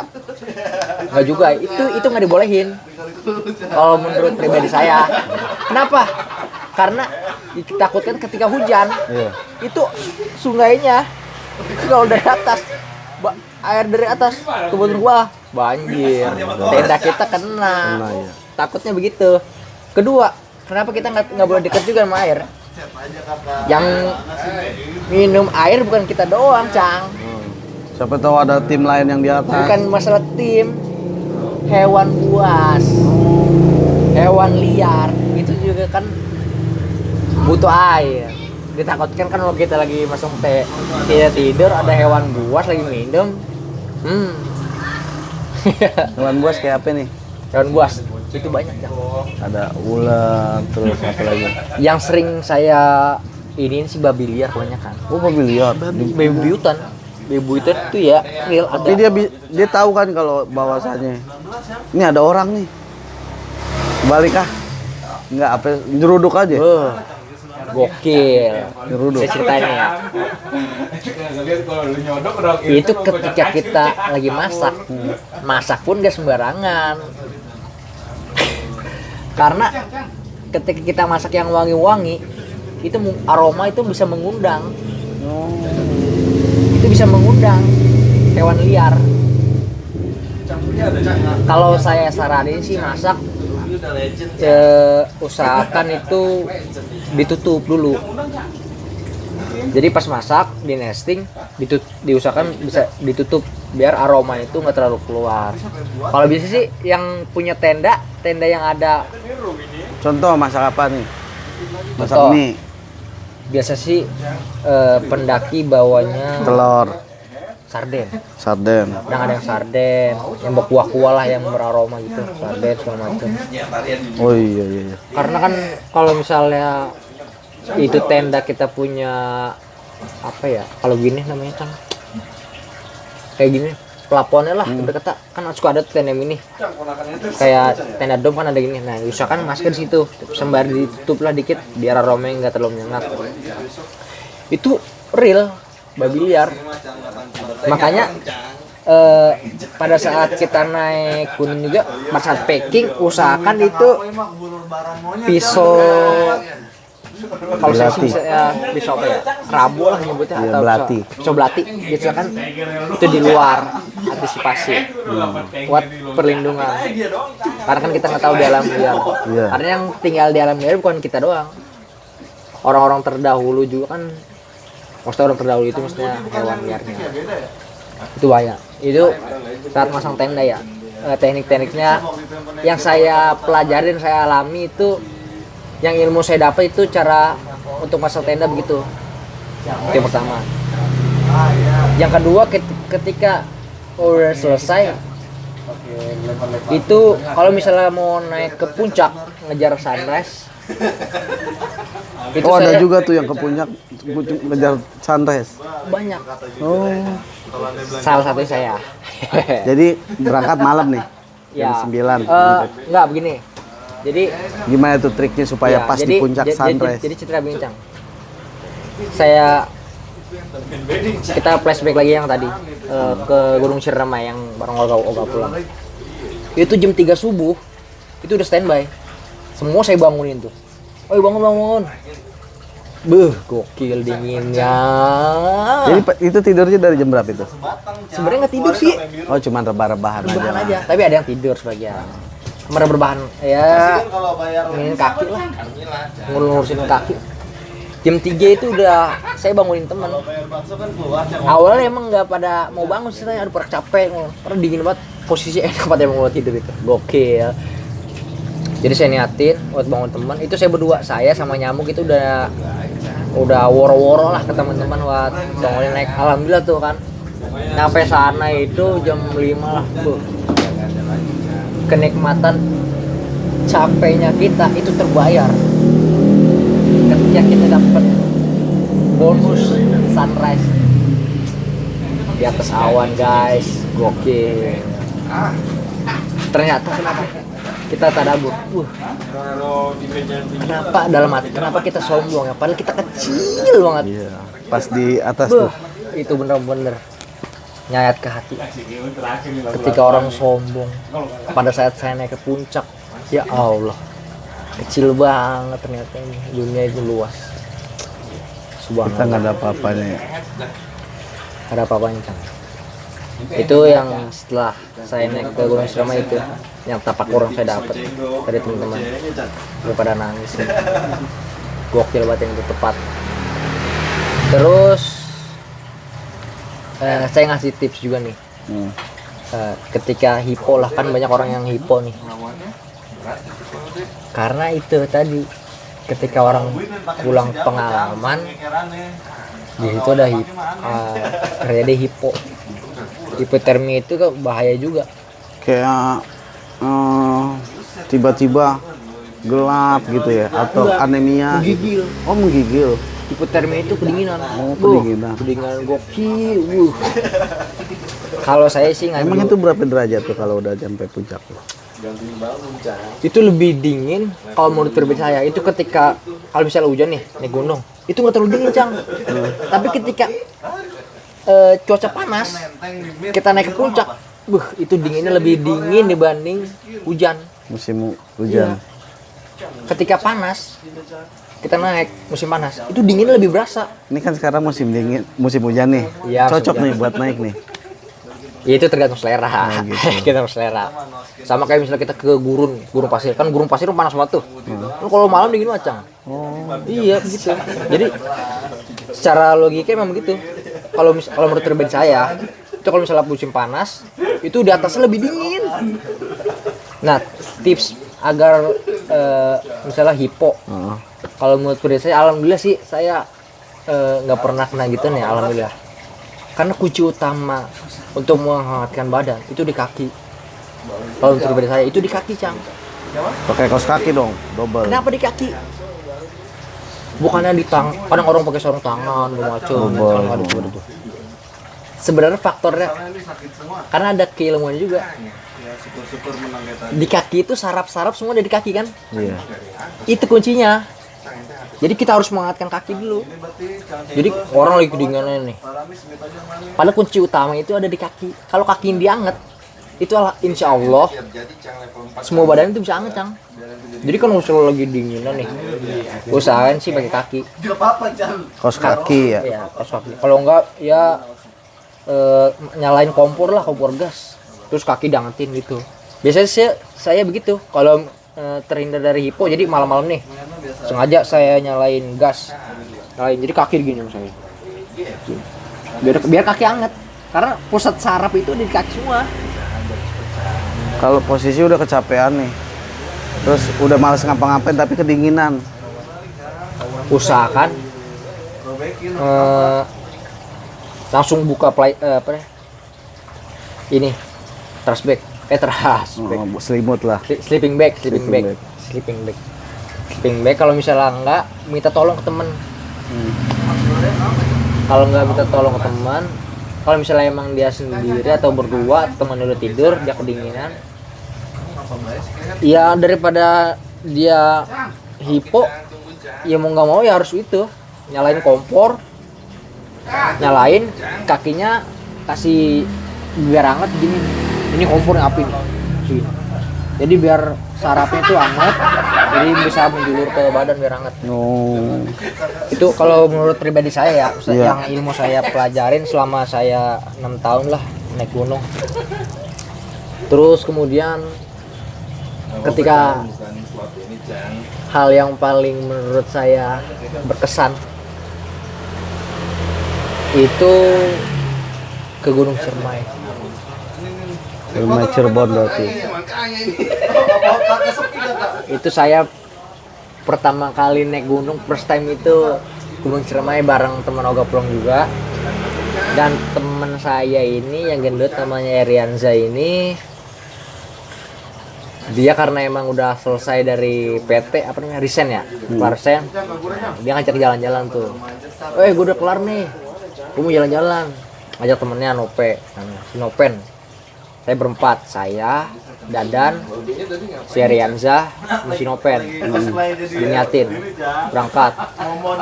Nggak juga itu itu nggak dibolehin. Kalau menurut pribadi saya. Kenapa? Karena ditakutkan ketika hujan Iya. itu sungainya kalau dari atas air dari atas. Kebun gua banjir. Tenda kita kena. Kena, ya. takutnya begitu. Kedua kenapa kita nggak nggak boleh deket juga sama air? Yang minum air bukan kita doang cang. Siapa tahu ada tim lain yang di atas. Bukan masalah tim. Hewan buas. Hewan liar. Itu juga kan butuh air ditakutkan kan kalau kita lagi masuk teh tidak tidur ada hewan buas lagi minum. Hmm. Hewan buas kayak apa nih? Hewan buas. Itu banyak ya ada ular terus apa lagi? Yang sering saya ini sih babi liar banyak kan oh mobil liar? Babi buyutan. Babi buyutan itu ya real ada. Tapi dia dia tahu kan kalau bahwasannya. Ini ada orang nih. Balik ah nggak apa nyeruduk aja? Beuh, gokil. Nyeruduk. saya ceritain ya. Itu ketika kita lagi masak. Masak pun gak sembarangan. Karena ketika kita masak yang wangi-wangi itu aroma itu bisa mengundang. Itu bisa mengundang hewan liar. Kalau saya saranin sih masak eh, usahakan itu ditutup dulu. Jadi pas masak di nesting ditut, diusahakan bisa ditutup biar aroma itu nggak terlalu keluar. Kalau bisa sih yang punya tenda tenda yang ada. Contoh masak apa nih? Masak Contoh. mie. Biasa sih eh, pendaki bawanya telur sarden. Sarden. Kadang ada yang sarden yang berkuah-kuah lah yang beraroma gitu. Sarden segala macam. Oh iya iya, iya. karena kan kalau misalnya itu tenda kita punya apa ya kalau gini namanya kan kayak gini plafonnya lah Hmm. kita kan suka ada tenda mini. Kayak tenda dom kan ada gini. Nah usahakan masker di situ sembari ditutup lah dikit biar aromanya nggak terlalu menyengat. Itu real babi liar makanya eh, pada saat kita naik gunung juga pada saat packing usahakan itu pisau kalau saya sih bisa ya pisau apa ya? Rabu lah nyebutnya Iya, atau belati. pisau, pisau belati. Gitu kan itu di luar antisipasi. Buat perlindungan. Karena kan kita nggak tahu di alam liar. Iya. karena yang tinggal di alam liar bukan kita doang. Orang-orang terdahulu juga kan maksudnya orang terdahulu itu maksudnya hewan liarnya. itu banyak. Itu saat masang tenda ya. Eh, teknik-tekniknya yang saya pelajarin saya alami itu yang ilmu saya dapat itu cara untuk masang tenda begitu. Itu yang pertama. Yang kedua ket- ketika udah selesai itu kalau misalnya mau naik ke puncak ngejar sunrise itu oh ada saya- juga tuh yang ke puncak ngejar sunrise banyak. Oh. Salah satu saya. Jadi berangkat malam nih jam 9 Eh, enggak begini. Jadi gimana tuh triknya supaya ya, pas jadi, di puncak sunrise jadi, jadi citra bincang. Saya kita flashback lagi yang tadi eh, ke Gunung Ciremai yang bareng Oga, Oga pulang. Itu jam 3 subuh itu udah standby. Semua saya bangunin tuh Oi bangun bangun Beuh, gokil dinginnya. jadi itu tidurnya dari jam berapa itu Sebenarnya nggak tidur sih, oh cuman rebah-rebahan aja rebahan aja. Tapi ada yang tidur sebagian. Mereka berbahan ya nginin kaki lah, ngurusin kaki. Jam 3 itu udah saya bangunin teman. Awalnya emang nggak pada mau bangun sih, saya aduh pada capek, karena dingin banget. Posisi enak pada mau tidur itu, gokil. Jadi saya niatin buat bangun teman. Itu saya berdua, saya sama nyamuk itu udah udah woro-woro lah ke teman-teman buat bangunin naik. Alhamdulillah tuh kan. Sampai sana itu jam 5 lah, tuh. Kenikmatan capeknya kita itu terbayar ketika kita dapat bonus sunrise di atas awan guys gokil ternyata kenapa kita tadabur uh, kenapa dalam hati kenapa kita sombong ya padahal kita kecil banget Iya. Pas di atas Buh, tuh. itu bener-bener nyayat ke hati ketika orang sombong pada saat saya naik ke puncak ya Allah kecil banget ternyata ini dunia itu luas Kita subhanallah nggak ada apa-apanya. ya. ada apa-apanya. Itu yang setelah saya naik ke Gunung Sirama itu yang tapak kurang saya dapat. Dari teman-teman. Daripada nangis gokil banget yang itu tepat. Terus eh, saya ngasih tips juga nih. Hmm. Eh, ketika hipo lah kan banyak orang yang hipo nih. Karena itu tadi ketika orang pulang pengalaman di situ ada hip, eh, terjadi hipo hipotermia itu kan bahaya juga Kayak eh, tiba-tiba gelap gitu ya atau anemia. Menggigil. Oh menggigil. hipotermia itu kedinginan Oh, kedinginan. kedinginan gokil wuh. kalau saya sih nggak Emang itu berapa derajat tuh kalau udah sampai puncak? itu lebih dingin kalau menurut pribadi saya itu ketika kalau misalnya hujan nih naik gunung itu nggak terlalu dingin cang tapi ketika eh, cuaca panas. kita naik ke puncak. buh itu dinginnya lebih dingin dibanding hujan. Musim hujan. ketika panas kita naik musim panas. Itu dinginnya lebih berasa. Ini kan sekarang musim dingin, musim hujan nih. Iya, musim Cocok hujan. nih buat naik nih. Ya, itu tergantung selera. Gitu. kita selera. Sama kayak misalnya kita ke gurun gurun pasir. Kan gurun pasir panas banget tuh. Lu kalau malam dingin macam. Iya begitu jadi secara logika memang begitu kalau mis kalau menurut pribadi saya itu kalau misalnya musim panas itu di atasnya lebih dingin. Nah tips agar eh, misalnya hipo. Heeh. kalau menurut pribadi saya alhamdulillah sih saya eh, nggak pernah kena gitu nih alhamdulillah. Karena kunci utama untuk menghangatkan badan itu di kaki. Kalau menurut pribadi saya itu di kaki cang. Pakai kaos kaki dong, double. kenapa di kaki bukannya di tang kadang orang pakai sarung tangan macam Bobol. sebenarnya faktornya karena ada keilmuan juga. Di kaki itu saraf-saraf semua ada di kaki kan? Iya. itu kuncinya. Jadi kita harus menghangatkan kaki dulu. Jadi orang lagi kedinginan nih. Padahal kunci utama itu ada di kaki. Kalau kaki yang dianget itu ala- insya Allah semua badan itu bisa anget cang. Jadi kan usul lagi dinginan nih usahain sih pakai kaki. Kaos kaki ya. ya pas kaki. Kalau enggak ya eh, nyalain kompor lah kompor gas. Terus kaki diangetin gitu. Biasanya saya, saya begitu. Kalau eh, terhindar dari hipo jadi malam-malam nih sengaja saya nyalain gas. Nyalain jadi kaki gini saya biar biar kaki anget karena pusat saraf itu di kaki semua Kalau posisi udah kecapean nih. Terus udah males ngapa-ngapain tapi kedinginan. usahakan eh, langsung buka play eh, apa ya ini trash bag eh trash bag Oh, selimut lah. Sli- sleeping bag sleeping, Sleeping bag. bag. sleeping bag sleeping bag kalau misalnya enggak minta tolong ke temen kalau nggak minta tolong ke teman kalau misalnya emang dia sendiri atau berdua teman udah tidur dia kedinginan ya daripada dia hipo ya mau nggak mau ya harus itu. Nyalain kompor nyalain kakinya kasih biar hangat gini. Ini kompornya api. Nih jadi biar sarafnya tuh hangat jadi bisa menjulur ke badan biar hangat. Oh. itu kalau menurut pribadi saya ya Iya. yang ilmu saya pelajarin selama saya enam tahun lah naik gunung. Terus kemudian ketika hal yang paling menurut saya berkesan. Itu ke Gunung Ciremai. Rumah Cirebon berarti. itu saya pertama kali naik gunung first time itu Gunung Ciremai bareng teman Oga Plong juga. Dan teman saya ini yang gendut namanya Erianza ini dia karena emang udah selesai dari PT apa namanya resign ya? Kelar resign. Dia ngajak jalan-jalan tuh. Eh gue udah kelar nih. Gue mau jalan-jalan. Ngajak temennya Nope. Namanya, si Nopen. Saya berempat saya Dadan si Rianza si Nopen. Diniatin. Berangkat.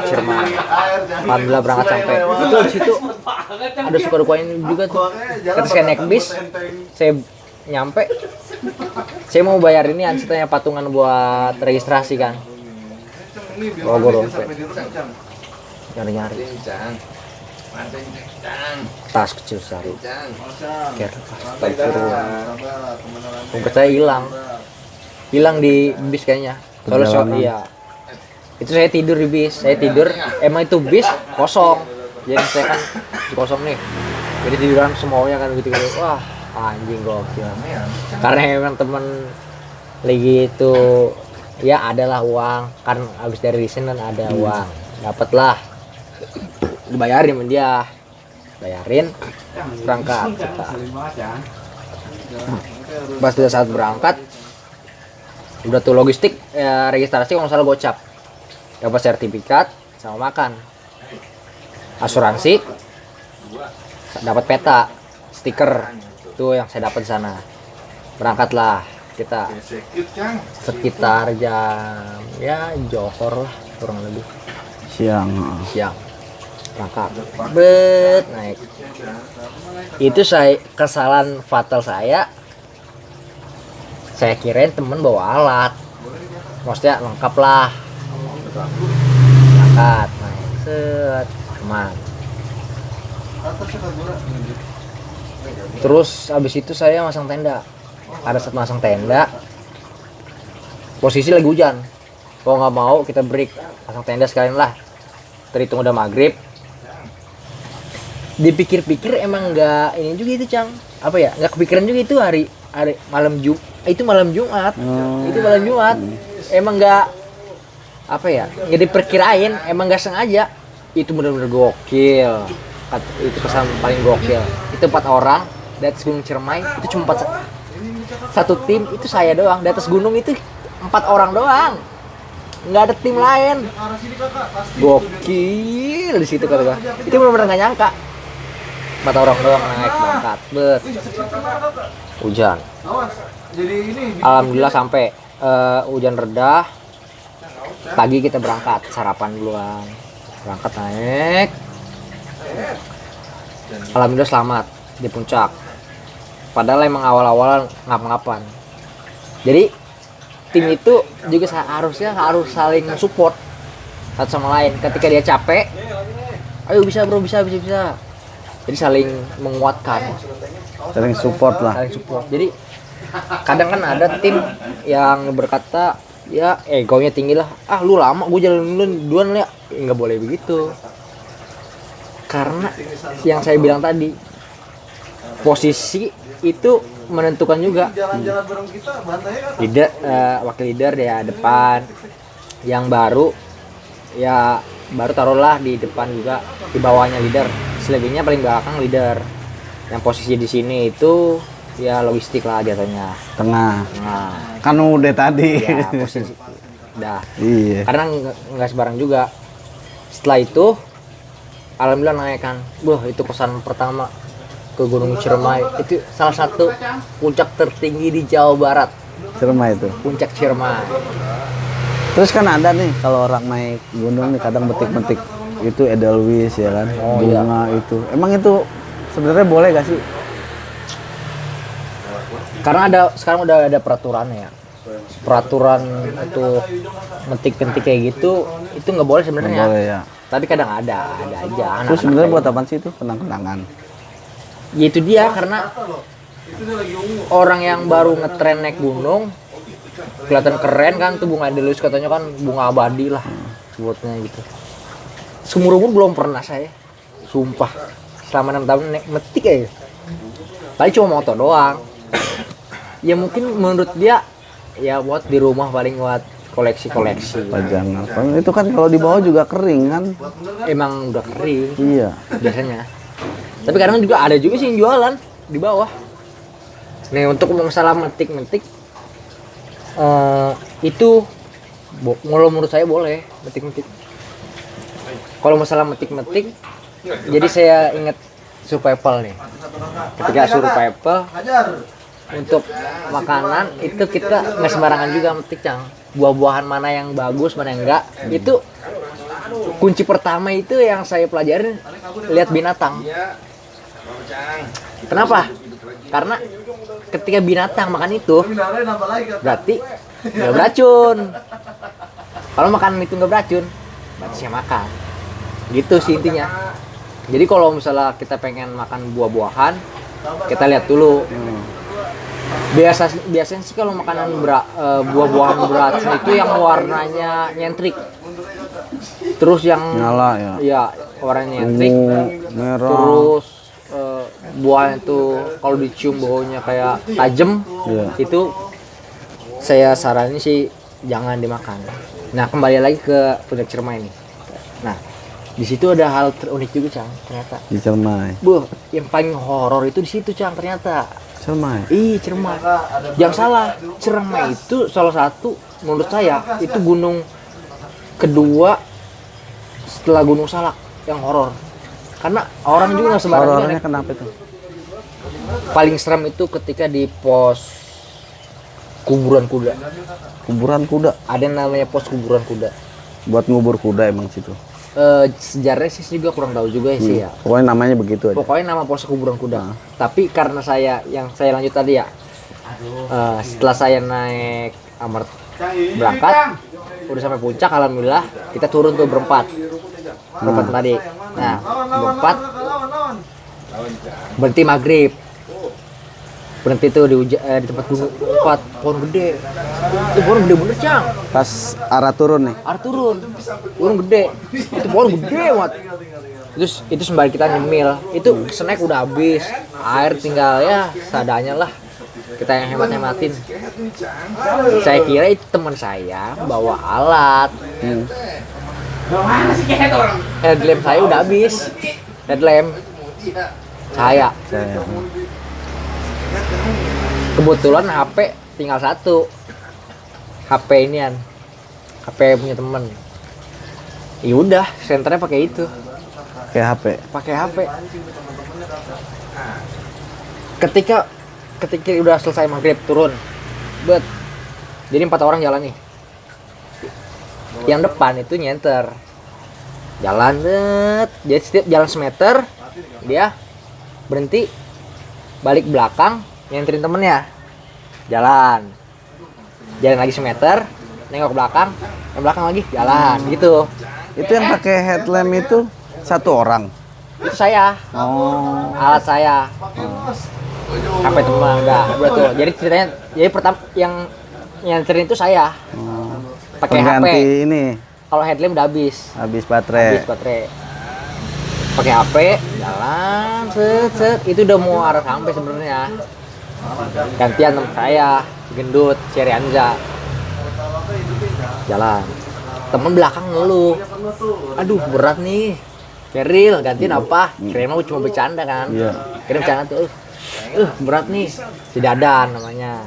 Sherman Alhamdulillah berangkat sampai. Itu di situ. Ada suka dukanya juga tuh. Ketika naik bis saya nyampe saya mau bayar ini ceritanya patungan buat registrasi kan oh gue dompet nyari nyari tas kecil sehari Ker, dompet saya hilang. Hilang di bis kayaknya. Kalau so, iya. Itu saya tidur di bis. Saya tidur. Emang itu bis kosong. Jadi saya kan kosong nih. Jadi tiduran semuanya kan gitu gitu wah anjing gokil. Karena emang temen lagi itu ya adalah uang. Kan habis dari resign kan ada uang. Dapatlah. Dibayarin sama dia. Bayarin berangkat kita pas udah saat berangkat udah tuh logistik ya, registrasi kalau salah gocap. Dapat sertifikat sama makan. Asuransi dapat peta stiker itu yang saya dapat di sana. Berangkatlah kita sekitar jam ya johor lah kurang lebih. Siang. Siang. Berangkat. Bet naik. Itu saya kesalahan fatal saya. Saya kirain temen bawa alat. Maksudnya lengkap lah. Berangkat naik. Set aman terus habis itu saya masang tenda. Pada saat masang tenda posisi lagi hujan. Kalau nggak mau kita break pasang tenda sekalian lah. Terhitung udah maghrib. Dipikir-pikir emang nggak ini juga itu cang. Apa ya? Nggak kepikiran juga itu hari hari malam jum itu malam jumat. Oh. itu malam jumat. Emang nggak apa ya? Nggak diperkirain emang nggak sengaja. Itu bener-bener gokil. Itu kesan paling gokil. Itu empat orang di atas gunung Ciremai itu cuma empat satu tim itu saya doang. Di atas gunung itu empat orang doang. Nggak ada tim lain. Gokil di situ kata gua. Itu benar-benar nggak nyangka. Empat orang doang naik berangkat. Bet. Hujan. Alhamdulillah sampai eh, hujan reda. Pagi kita berangkat sarapan duluan. Berangkat naik. Alhamdulillah selamat di puncak padahal emang awal-awal ngap-ngapan. Jadi tim itu juga harusnya harus saling support satu sama lain. Ketika dia capek ayo bisa bro bisa bisa bisa. Jadi saling menguatkan. Sering support lah. Saling support. Jadi kadang kan ada tim yang berkata ya egonya tinggi lah. Ah lu lama gue jalan duluan duluan ya. Nggak boleh begitu. Karena yang saya bilang tadi posisi itu menentukan juga. Leader eh, wakil leader ya depan. Yang baru ya baru taruhlah di depan juga di bawahnya leader. Selebihnya paling belakang leader. Yang posisi di sini itu ya logistik lah jatuhnya tengah. Nah kan udah tadi. Ya posisi. Dah. Iya. Karena nggak nggak sebarang juga. Setelah itu alhamdulillah naik kan. Wah itu kesan pertama ke Gunung Ciremai. Itu salah satu puncak tertinggi di Jawa Barat. Ciremai itu? Puncak Ciremai. Terus kan ada nih kalau orang naik gunung nih kadang betik-betik. Itu edelweiss ya kan? Oh, iya. bunga itu. Emang itu sebenarnya boleh gak sih? Karena ada sekarang udah ada peraturannya ya. Peraturan untuk metik-metik kayak gitu itu nggak boleh sebenarnya. Boleh ya. Tapi kadang ada ada aja. Terus sebenarnya buat apa sih itu kenang-kenangan ya itu dia karena orang yang baru ngetren naik gunung kelihatan keren kan tuh bunga edelweiss katanya kan bunga abadi lah sebutnya gitu. Seumur umur belum pernah saya. Sumpah. Selama enam tahun naik metik aja. Paling cuma moto doang. Ya mungkin menurut dia ya buat di rumah paling buat koleksi-koleksi. Pajangan itu kan kalau di bawah juga kering kan? Emang udah kering. Iya. Biasanya tapi kadang juga ada juga sih yang jualan di bawah. Nih untuk masalah metik-metik eh, itu bo- kalau menurut saya boleh metik-metik. Kalau masalah metik-metik jadi saya ingat survival nih. Ketika survival untuk makanan itu kita nggak sembarangan juga metik cang. Buah-buahan mana yang bagus mana yang enggak. Itu kunci pertama itu yang saya pelajarin lihat binatang kenapa? Karena ketika binatang makan itu berarti nggak beracun. Kalau makanan itu nggak beracun berarti saya makan. Gitu sih intinya. Jadi kalau misalnya kita pengen makan buah-buahan kita lihat dulu. Biasa biasanya sih kalau makanan bera- eh, buah-buahan beracun itu yang warnanya nyentrik. Terus yang Nyala ya. ya warnanya nyentrik. Ungu, merah. terus buahnya itu kalau dicium baunya kayak tajam Iya. itu saya saranin sih jangan dimakan nah kembali lagi ke puncak cermai ini nah di situ ada hal terunik juga cang ternyata Di Cermai. Buh, yang paling horor itu di situ cang ternyata Cermai. ih cermai yang salah cermai itu salah satu menurut saya itu gunung kedua setelah gunung salak yang horor karena orang juga nggak sembarangan Horornya kenapa itu? paling serem itu ketika di pos kuburan kuda Kuburan kuda. ada yang namanya pos kuburan kuda Buat ngubur kuda emang situ. Eh, sejarahnya sih juga kurang tahu juga sih ya Pokoknya namanya begitu aja. pokoknya nama pos kuburan kuda tapi karena saya yang saya lanjut tadi ya eh, setelah saya naik amar berangkat udah sampai puncak alhamdulillah kita turun tuh berempat berempat tadi. Nah berempat berhenti maghrib. Berhenti tuh di, uja- eh, di tempat empat. Pohon gede. Itu pohon gede bener cang. Pas arah turun nih. Ar turun. Pohon gede. Itu pohon gede banget terus itu sembari kita nyemil. Itu snack udah habis. Air tinggal ya seadanya lah. Kita yang hemat hematin saya kira itu teman saya bawa alat. Hmm. Headlamp saya udah habis. Headlamp. Saya. Saya. kebetulan HP tinggal satu. HP inian. HP punya temen. Ya udah senternya pakai itu. Kayak HP. pakai HP ketika ketika udah selesai maghrib turun. Bet. Jadi empat orang jalan nih yang depan itu nyenter. Jalan bet. Jadi setiap jalan semeter dia berhenti balik belakang nyenterin temennya. Jalan. Jalan lagi semeter nengok belakang yang belakang lagi jalan gitu. Itu yang pakai headlamp itu satu orang. itu saya. Oh. alat saya. Sampai teman enggak tuh. Jadi ceritanya jadi pertama yang nyanterin itu saya pakai HP ini. Kalau headlamp udah habis. Habis habis baterai. baterai pakai HP jalan set set. Itu udah mau arah sampai sebenarnya. Gantian teman saya gendut Anza. Jalan. Temen belakang ngeluh aduh berat nih. Keril gantiin apa? Kira mau cuma bercanda kan. Iya. kira bercanda tuh. Uh, uh, berat nih. Si dadan namanya.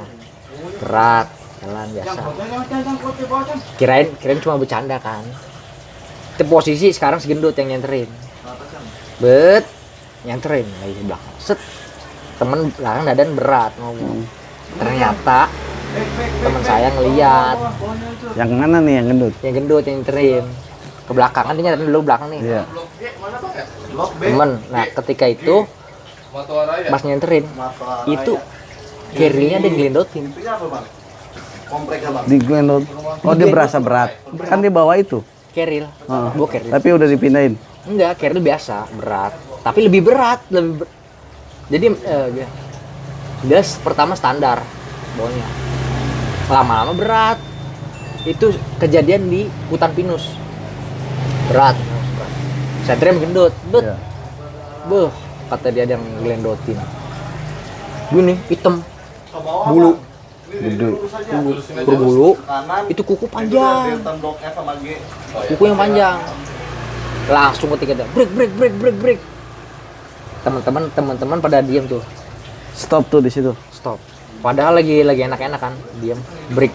Berat jalan biasa. Kirain kirain cuma bercanda kan. Itu posisi sekarang si gendut yang nyenterin. Bet nyenterin lagi belakang. Set. Temen belakang dadan berat ngomong. Ternyata teman saya ngeliat. Yang mana nih yang gendut? yang gendut yang nyenterin. Ke belakang. Kan dia nyenterin dulu belakang nih. Iya. temen. Nah ketika itu pas nyenterin itu carry-nya ada yang ngelendotin Di gendut. Oh, dia berasa berat. Kan dia bawa itu. keril Heeh. gua keril Tapi udah dipindahin. enggak keril biasa berat tapi lebih berat lebih ber- jadi eh, dia, pertama standar bawahnya lama-lama berat itu kejadian di hutan pinus berat saya trim gendut bet Iya. Beuh, kata dia ada yang gelendotin. Gini, hitam. Bulu, Gede. berbulu. Itu kuku panjang. Kuku yang panjang. Langsung ketika dia break, break, break, break, break. Teman-teman, teman-teman pada diam tuh. Stop tuh di situ. Stop. Padahal lagi lagi enak-enak kan, diam, break.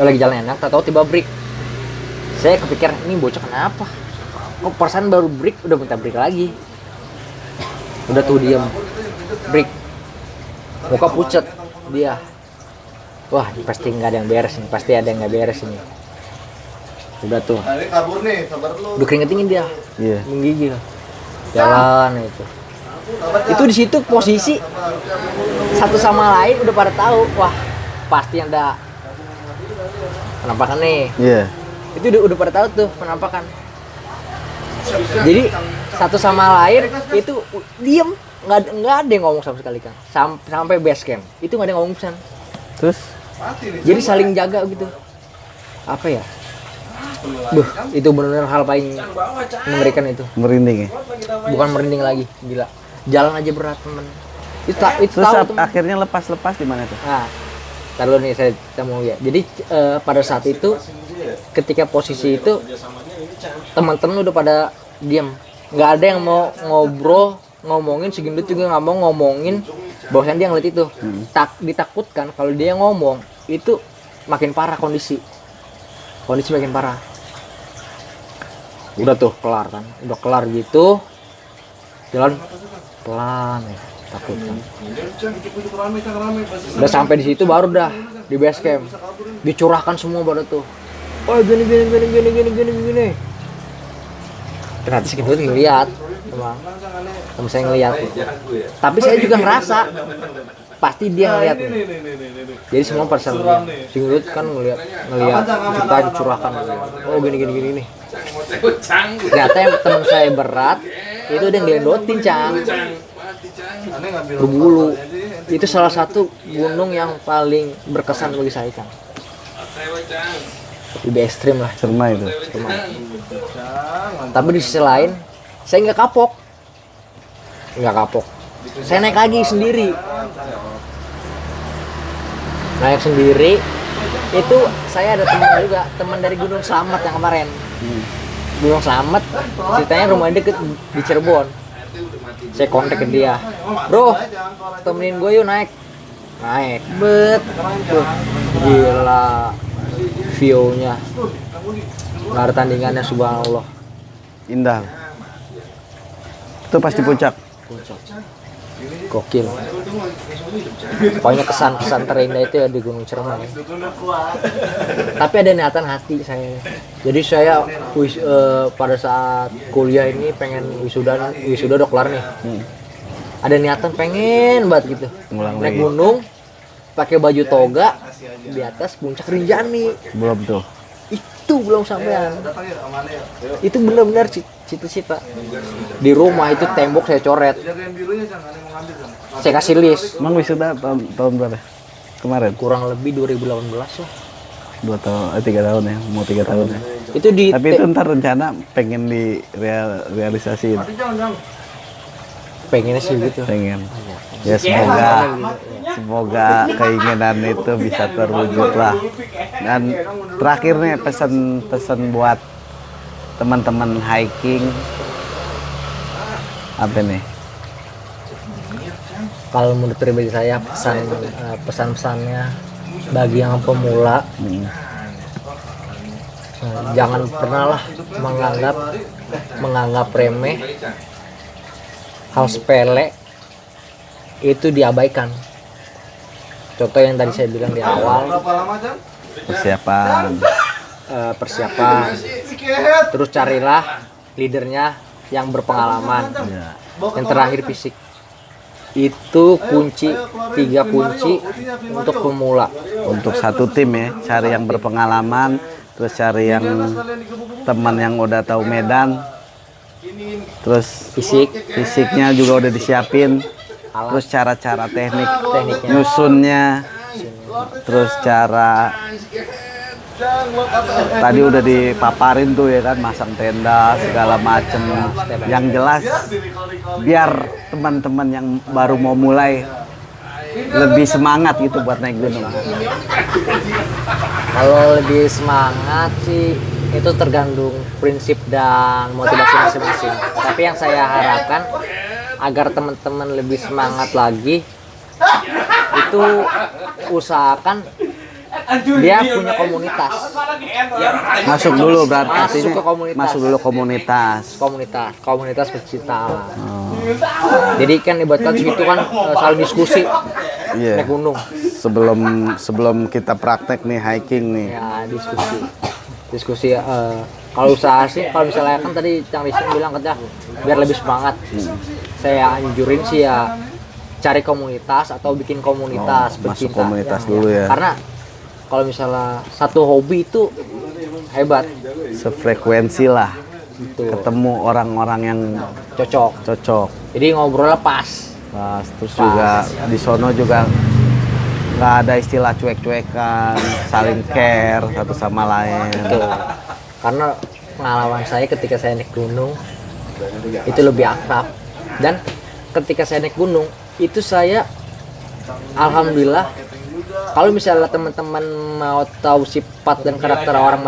lagi jalan enak tahu tiba break saya kepikiran ini bocah kenapa kok perasaan baru break udah minta break lagi udah tuh diem break muka pucet dia wah pasti nggak ada yang beres nih pasti ada yang nggak beres ini. Udah tuh. Ini kabur nih, sabar lu. udah keringet dingin dia. Iya. menggigil. Jalan itu. Itu di situ posisi satu sama lain udah pada tahu. Wah pasti ada penampakan nih. Iya. itu udah, udah pada tahu tuh penampakan. Jadi satu sama lain itu diem. Nggak ada- nggak ada yang ngomong sama sekali kan Sam- sampai base camp. Itu nggak ada yang ngomong pesan Terus. Jadi saling jaga gitu. Apa ya? Duh, itu benar-benar hal paling mengerikan itu. Merinding ya. bukan merinding lagi gila. Jalan aja berat temen. Itu, itu Terus tahu ap- temen. akhirnya lepas-lepas di mana tuh? nah dulu nih saya kita mau lihat jadi eh, pada saat itu ketika posisi itu teman-teman udah pada diam nggak ada yang mau ngobrol ngomongin segendut juga nggak mau ngomongin. Bahwasan dia ngeliat itu. Tak ditakutkan kalau dia ngomong itu makin parah kondisi. Kondisi makin parah. Udah tuh kelar kan? Udah kelar gitu. Jalan. Pelan ya. Takut kan? Udah sampai di situ baru dah di base camp. Dicurahkan semua pada tuh. Oh gini gini gini gini gini gini gini. Ternyata gendut ngeliat emang. Temen saya ngeliat. Tapi saya juga ngerasa pasti dia ngeliat nih. jadi semua ngeliat si gendut kan ngeliat ngeliat kita dicurahkan oh gini gini gini nih. Ternyata yang temen saya berat itu dia ngelendotin cang. Berbulu. itu salah satu gunung yang paling berkesan bagi saya cang. Lebih ekstrim lah. Cerma itu. tapi di sisi lain saya nggak kapok. Nggak kapok saya naik lagi sendiri. Naik sendiri. Itu saya ada teman juga teman dari Gunung Slamet yang kemarin. Gunung Slamet ceritanya rumahnya deket di Cirebon. Saya kontak ke dia. Bro temenin gue yuk naik. Naik bet. Tuh, gila view-nya. Nggak ada tandingannya subhanallah. Indah. Itu pasti puncak. Gokil. Pokoknya kesan-kesan terindah itu ya di Gunung Cermai tapi ada niatan hati saya. Jadi saya wis, eh, pada saat kuliah ini pengen wisuda wisuda udah kelar nih. Ada niatan pengen banget gitu. Ngulang naik lagi. gunung pakai baju toga di atas puncak Rinjani. Belum tuh. itu belum sampean. Itu benar-benar ci- cita-cita. Di rumah itu tembok saya coret saya kasih list Emang wisuda tahun, tahun berapa? Kemarin? kurang lebih 2018 lah Dua tahun, eh, tiga tahun ya, mau tiga tahun ya. itu di Tapi itu ntar rencana pengen direalisasiin, pengennya sih gitu pengen. Ya semoga, semoga keinginan itu bisa terwujud lah. Dan terakhir nih pesan-pesan buat teman-teman hiking apa nih? Kalau menurut pribadi saya pesan eh, pesan-pesannya bagi yang pemula Hmm. eh, jangan pernah lah menganggap menganggap remeh hal sepele itu diabaikan contoh yang tadi saya bilang di awal? Persiapan. eh, persiapan terus carilah leadernya yang berpengalaman Ya. yang terakhir fisik itu kunci tiga kunci untuk pemula. Untuk satu tim ya, cari yang berpengalaman, terus cari yang teman yang udah tahu medan, terus fisik. fisiknya juga udah disiapin, alat. Terus cara-cara teknik tekniknya. nyusunnya, terus cara tadi udah dipaparin tuh ya kan masang tenda segala macem. Yang jelas biar teman-teman yang baru mau mulai lebih semangat gitu buat naik gunung. Kalau lebih semangat sih itu tergantung prinsip dan motivasi masing-masing. Tapi yang saya harapkan agar teman-teman lebih semangat lagi itu usahakan dia punya komunitas. Masuk dulu berarti Masuk ke komunitas. masuk dulu komunitas. komunitas komunitas pecinta. Alam Oh, jadi kan ibaratkan situ kan eh, saling diskusi. Iya. naik gunung. Sebelum sebelum kita praktek nih hiking nih. ya diskusi. Diskusi eh, kalau usaha sih kalau misalnya kan tadi Cang Rizky bilang katanya biar lebih semangat. Saya anjurin sih ya cari komunitas atau bikin komunitas Oh, masuk pecinta. komunitas dulu ya. karena kalau misalnya satu hobi itu hebat. Sefrekuensi lah. gitu Ketemu orang-orang yang cocok. cocok. jadi ngobrolnya pas. Pas. Terus juga di sono juga nggak ada istilah cuek-cuekan, saling care satu sama lain. gitu karena pengalaman saya ketika saya naik gunung itu lebih akrab. Dan ketika saya naik gunung itu saya alhamdulillah kalau misalnya teman-teman mau tahu sifat dan karakter orang